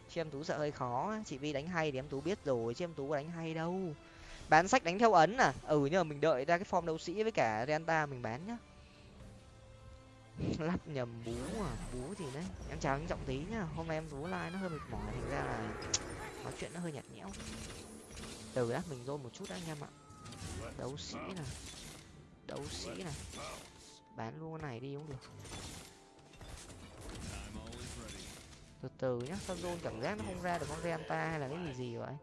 chứ em tú sợ hơi khó chị vi đánh hay thì em tú biết rồi chứ em tú có đánh hay đâu bán sách đánh theo ấn à? Ừ nhưng mà mình đợi ra cái form đấu sĩ với cả renta mình bán nhá. Lắp nhầm bú à? Bú thì đấy? Em chào anh trọng tí nhá. Hôm nay em bú like nó hơi mệt mỏi, thành ra là nói chuyện nó hơi nhạt nhẽo. Từ đã mình rôn một chút đã anh em ạ. Đấu sĩ này. Đấu sĩ này. Bán luôn cái này đi cũng được. Từ từ nhá, sao rôn cảm giác nó không ra được con renta hay là cái gì gì vậy?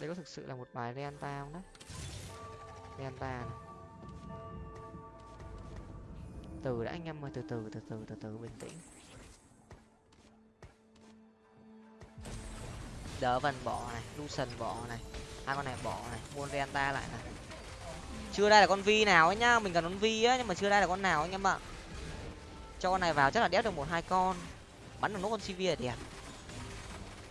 Đây có thực sự là một bài renta không đấy renta này. Từ đã anh em ơi, từ từ từ từ từ từ, bình tĩnh. Đỡ vần bỏ này lucian bỏ này. Hai con này bỏ này, buôn renta lại này. Chưa đây là con vi nào ấy nhá, mình cần con vi á, nhưng mà chưa đây là con nào anh em ạ. Cho con này vào, chắc là đéo được một, hai con. Bắn được nốt con cv là đẹp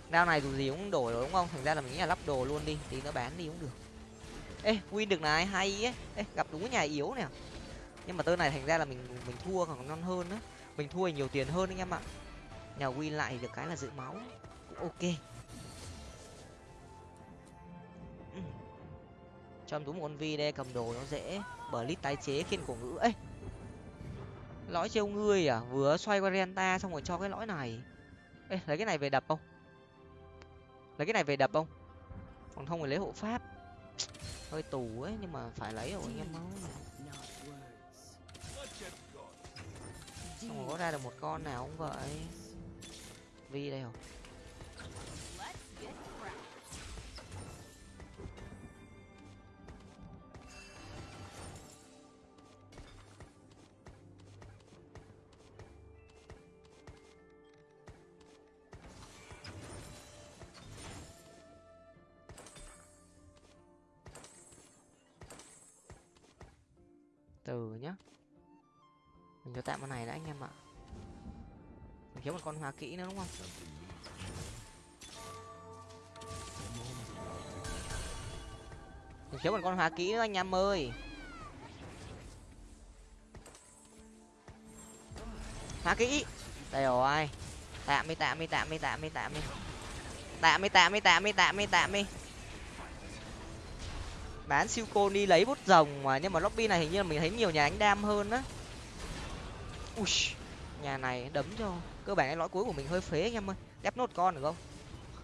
đao này dù gì cũng đổi rồi đúng không? Thành ra là mình nghĩ là lắp đồ luôn đi tí nó bán đi cũng được. Ê, win được này, hay ấy. Ê, gặp đúng cái nhà yếu nè. Nhưng mà tơ này thành ra là mình mình thua còn ngon hơn á. Mình thua nhiều tiền hơn anh em ạ. Nhà win lại thì được cái là dự máu. Cũng ok. Ừ. Cho em tú một con vi đây, cầm đồ nó dễ. Bờ lít tái chế khiên cổ ngữ. Ấy lõi trêu ngươi à? Vừa xoay qua renta xong rồi cho cái lõi này. Ê, lấy cái này về đập không? Lấy cái này về đập không? Còn không phải lấy hộ pháp. Hơi tù ấy, nhưng mà phải lấy rồi, anh em máu xong rồi có ra được một con nào không vậy. Vi đây không từ nhá. Mình cho tạm con này đã anh em ạ. Mình thiếu một con hoa kỹ nữa đúng không? Mình thiếu một con hoa kỹ nữa anh em ơi. Hoa kỹ. Đây rồi. Tạm đi tạm đi tạm đi tạm đi. Tạm đi tạm đi tạm đi tạm đi tạm đi bán siêu cô đi lấy bút rồng mà, nhưng mà lobby này hình như là mình thấy nhiều nhà ánh đam hơn á. Ui, nhà này đấm cho cơ bản cái lõi cuối của mình hơi phế anh em ơi. Đép nốt con được không?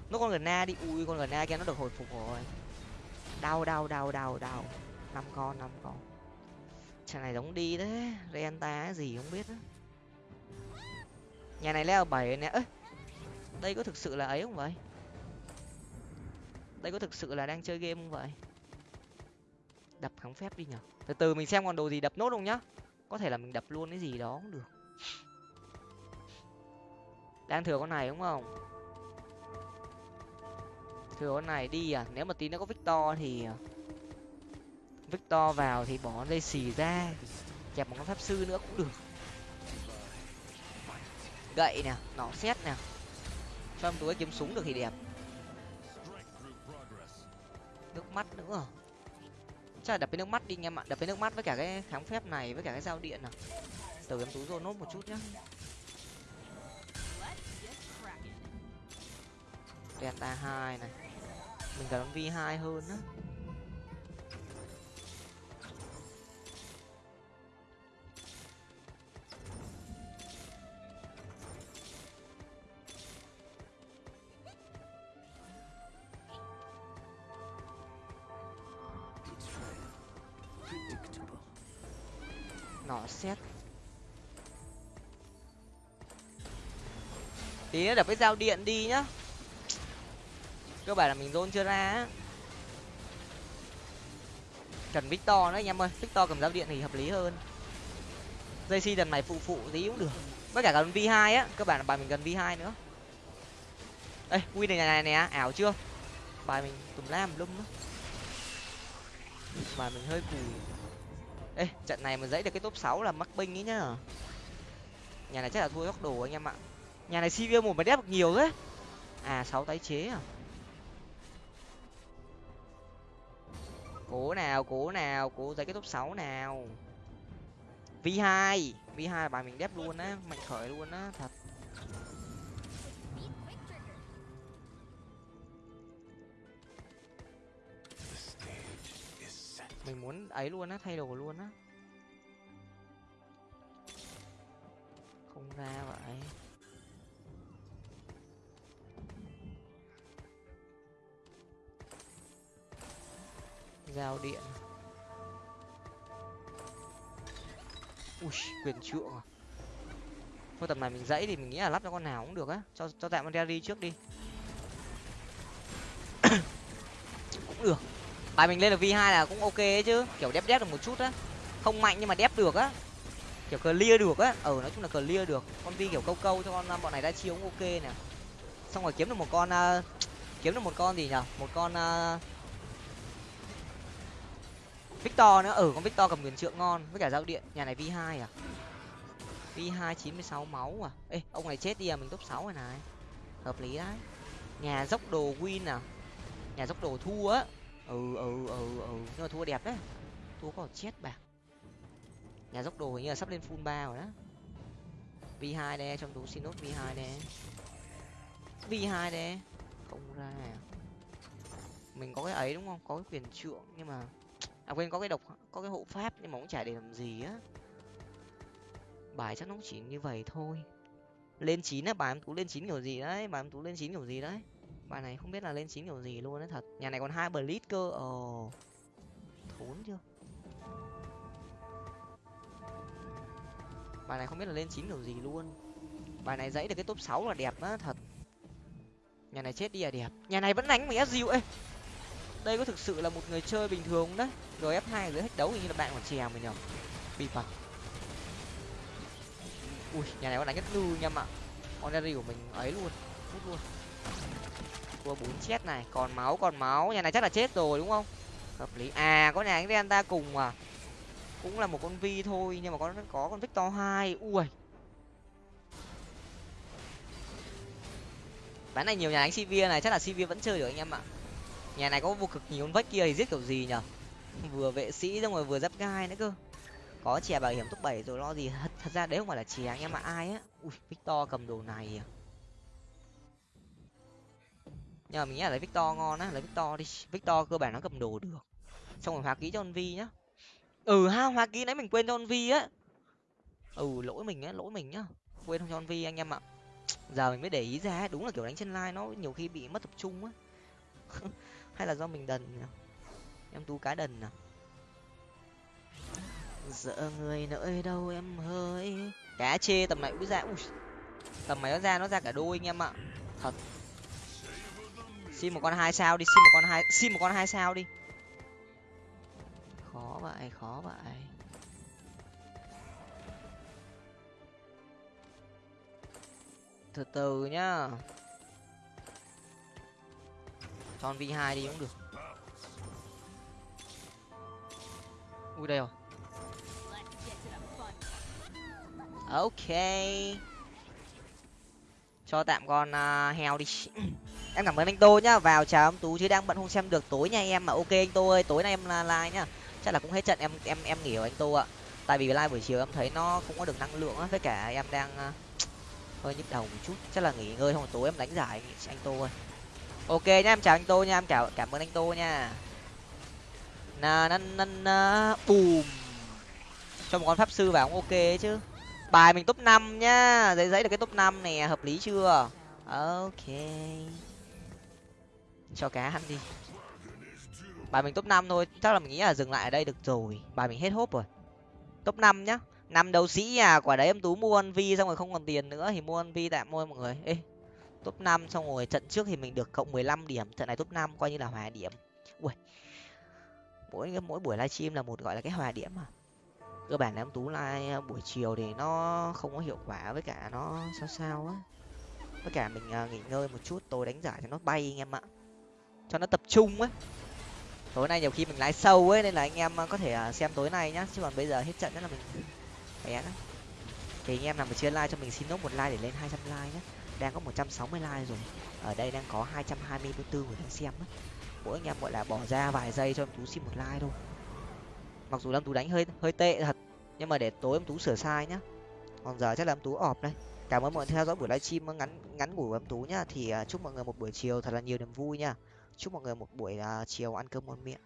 Nốt con gần na đi. Ui, con gần na kia nó được hồi phục rồi. Đau đau đau đau đau. Năm con năm con. Chàng này giống đi đấy renta gì không biết á. Nhà này leo bảy nè. Ơi đây có thực sự là ấy không vậy? Đây có thực sự là đang chơi game không vậy? Đập kháng phép đi nhở? Từ từ, mình xem còn đồ gì đập nốt không nhá. Có thể là mình đập luôn cái gì đó cũng được. Đang thừa con này đúng không? Thừa con này đi à? Nếu mà tí nó có victor thì à, victor vào thì bỏ dây xì ra. Kẹp một con pháp sư nữa cũng được. Gậy nè, nỏ xét nè. Cho em túi kiếm súng được thì đẹp. Nước mắt nữa chắc là đập cái nước mắt đi anh em ạ. Đập cái nước mắt với cả cái kháng phép này, với cả cái dao điện nào từ em tú rồi nốt một chút nhá. Delta hai này. Mình cần vi hai hơn á. Nọ xét. Tí nữa đập cái dao điện đi nhá. Cơ bản là mình dôn chưa ra á. Cần victor nữa anh em ơi. Victor cầm dao điện thì hợp lý hơn. Dây si lần này phụ phụ tí cũng được. Với cả gần v hai á. Cơ bản là bài mình gần v hai nữa. Ê, win này này nè ảo chưa? Bài mình tùm lam lum á. Bài mình hơi cùi ê, trận này mà dãy được cái top sáu là mắc binh ấy nhá. Nhà này chắc là thua góc đồ anh em ạ. Nhà này cv một mà đép được nhiều đấy à sáu tái chế à. Cố nào cố nào, cố dãy cái top sáu nào. V hai v hai bài mình đép luôn á, mạnh khởi luôn á, thật. Mình muốn ấy luôn á, thay đồ luôn á. Không ra vậy. Giao điện. Ui, quyền trượng à. Thôi, tầm này mình dãy thì mình nghĩ là lắp cho con nào cũng được á. Cho cho tạm con Derry trước đi. Cũng được bài mình lên được v hai là cũng ok ấy chứ. Kiểu đép đép được một chút á. Không mạnh nhưng mà đép được á. Kiểu clear được á. Ở ừ, nói chung là clear được. Con vi kiểu câu câu cho con bọn này đã chiếu cũng ok nè. Xong rồi kiếm được một con uh, kiếm được một con gì nhở? Một con uh, victor nữa. Ở ừ, con victor cầm quyền trượng ngon với cả dao điện. Nhà này v hai à? V hai chín mươi sáu máu à? Ê ông này chết đi à? Mình top sáu rồi này. Hợp lý đấy. Nhà dốc đồ win à? Nhà dốc đồ thua á ừ ừ ừ ừ. Nhưng mà thua đẹp đấy. Thua có chết bạc nhà dốc đồ hình như là sắp lên full ba rồi đó. V hai đây, trong tú xin nốt v hai đây. V hai đây. Không ra à. mình có cái ấy đúng không? Có cái quyền trượng nhưng mà à quên, có cái độc, có cái hộ pháp nhưng mà cũng chả để làm gì á. Bài chắc nó chỉ như vậy thôi. Lên chín á, bài em tú lên chín kiểu gì đấy, bài em tú lên chín kiểu gì đấy bài này không biết là lên chín kiểu gì luôn đấy thật. Nhà này còn hai blitz cơ. Ồ thốn chưa? Bài này không biết là lên chín kiểu gì luôn. Bài này dãy được cái top sáu là đẹp á, thật. Nhà này chết đi là đẹp. Nhà này vẫn đánh mình ép diệu ê đây có thực sự là một người chơi bình thường đấy? Rồi f hai dưới hết đấu hình như là bạn còn chèo mình nhở bị phật ui, nhà này có đánh nhất lưu nha ạ. Oneri của mình ấy luôn. Hút luôn cua bốn chết này còn máu còn máu. Nhà này chắc là chết rồi đúng không? Hợp lý. À có nhà anh ta cùng à? Cũng là một con vi thôi nhưng mà có có con victor hai. Ui. Ván này nhiều nhà đánh sivir này chắc là sivir vẫn chơi được anh em ạ. Nhà này có vô cực nhiều con vách kia thì giết kiểu gì nhở? Vừa vệ sĩ xong rồi vừa giáp gai nữa cơ. Có chè bảo hiểm top bảy rồi lo gì? Thật, thật ra đấy không phải là chè anh em mà ai á? Ui victor cầm đồ này à? Nhưng mà mình nghĩ là lấy victor ngon á lấy victor đi. Victor cơ bản nó cầm đồ được. Xong rồi hóa ký cho con vi nhá. Ừ ha hóa ký nãy mình quên cho con vi á. Ừ lỗi mình á lỗi mình nhá. Quên không cho con vi anh em ạ. Giờ mình mới để ý ra đúng là kiểu đánh trên line nó nhiều khi bị mất tập trung á. Hay là do mình đần nhỉ? Em tú cá đần à? Sợ người nơi đâu em hơi cá chê tầm này úi ra Ui, tầm này nó ra nó ra cả đôi anh em ạ. Thật xin một con hai sao đi xin một con hai xin một con hai sao đi. Khó vậy khó vậy. Từ từ nhá. Cho v hai đi cũng được. Ui đây rồi. Ok. Cho tạm con uh, heo đi. em cảm ơn anh tô nhá. Vào chào ông tú chứ đang bận không xem được. Tối nha em mà ok anh tô ơi. Tối nay em live nhá. Chắc là cũng hết trận. Em em em nghỉ rồi anh tô ạ. Tại vì live buổi chiều em thấy nó không có được năng lượng á. Với cả em đang à, hơi nhức đầu một chút. Chắc là nghỉ ngơi không tối em đánh giải anh, tô ơi. Ok nhá em chào anh tô nha em chào cảm ơn anh tô nha. Na na na na bùm. Cho một con pháp sư vào cũng ok chứ. Bài mình top năm nhá. Giấy giấy được cái top năm này hợp lý chưa? Ok cho cá ăn đi. Bài mình top năm thôi, chắc là mình nghĩ là dừng lại ở đây được rồi. Bài mình hết hốp rồi. Top năm nhá. Năm đấu sĩ à quả đấy em tú mua ăn vi xong rồi không còn tiền nữa thì mua ăn vi tạm mua mọi người. Ê, top năm xong rồi trận trước thì mình được cộng mười lăm điểm. Trận này top năm coi như là hòa điểm. Ui mỗi mỗi buổi livestream là một gọi là cái hòa điểm mà cơ bản là em tú like à, buổi chiều thì nó không có hiệu quả với cả nó sao sao á. Với cả mình à, nghỉ ngơi một chút, tôi đánh giải cho nó bay anh em ạ cho nó tập trung ấy tối nay nhiều khi mình lái sâu ấy, nên là anh em ờ, có thể ờ, xem tối nay nhá, chứ còn bây giờ hết trận nữa là mình bé đấy thì anh em nào mà chưa like cho mình xin nốt một like để lên hai trăm like nhé đang có một trăm sáu mươi like rồi. Ở đây đang có hai trăm hai mươi bốn người đang xem á. Mỗi anh em gọi là bỏ ra vài giây cho em tú xin một like thôi. Mặc dù em tú đánh hơi hơi tệ thật, nhưng mà để tối em tú sửa sai nhá. Còn giờ chắc là em tú ọp đây. Cảm ơn mọi người theo dõi buổi livestream ngắn ngắn ngủ của em tú nhá. Thì ờ, chúc mọi người một buổi chiều thật là nhiều niềm vui nha chúc mọi người một buổi uh, chiều ăn cơm ngon miệng.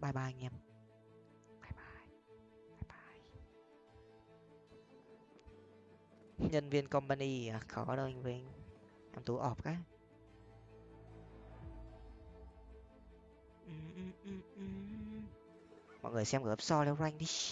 Bye bye anh em. Bye bye. Bye bye. Nhân viên company à, khó đâu anh vinh. Em tú ọp cái. Mọi người xem gấp so leo rank đi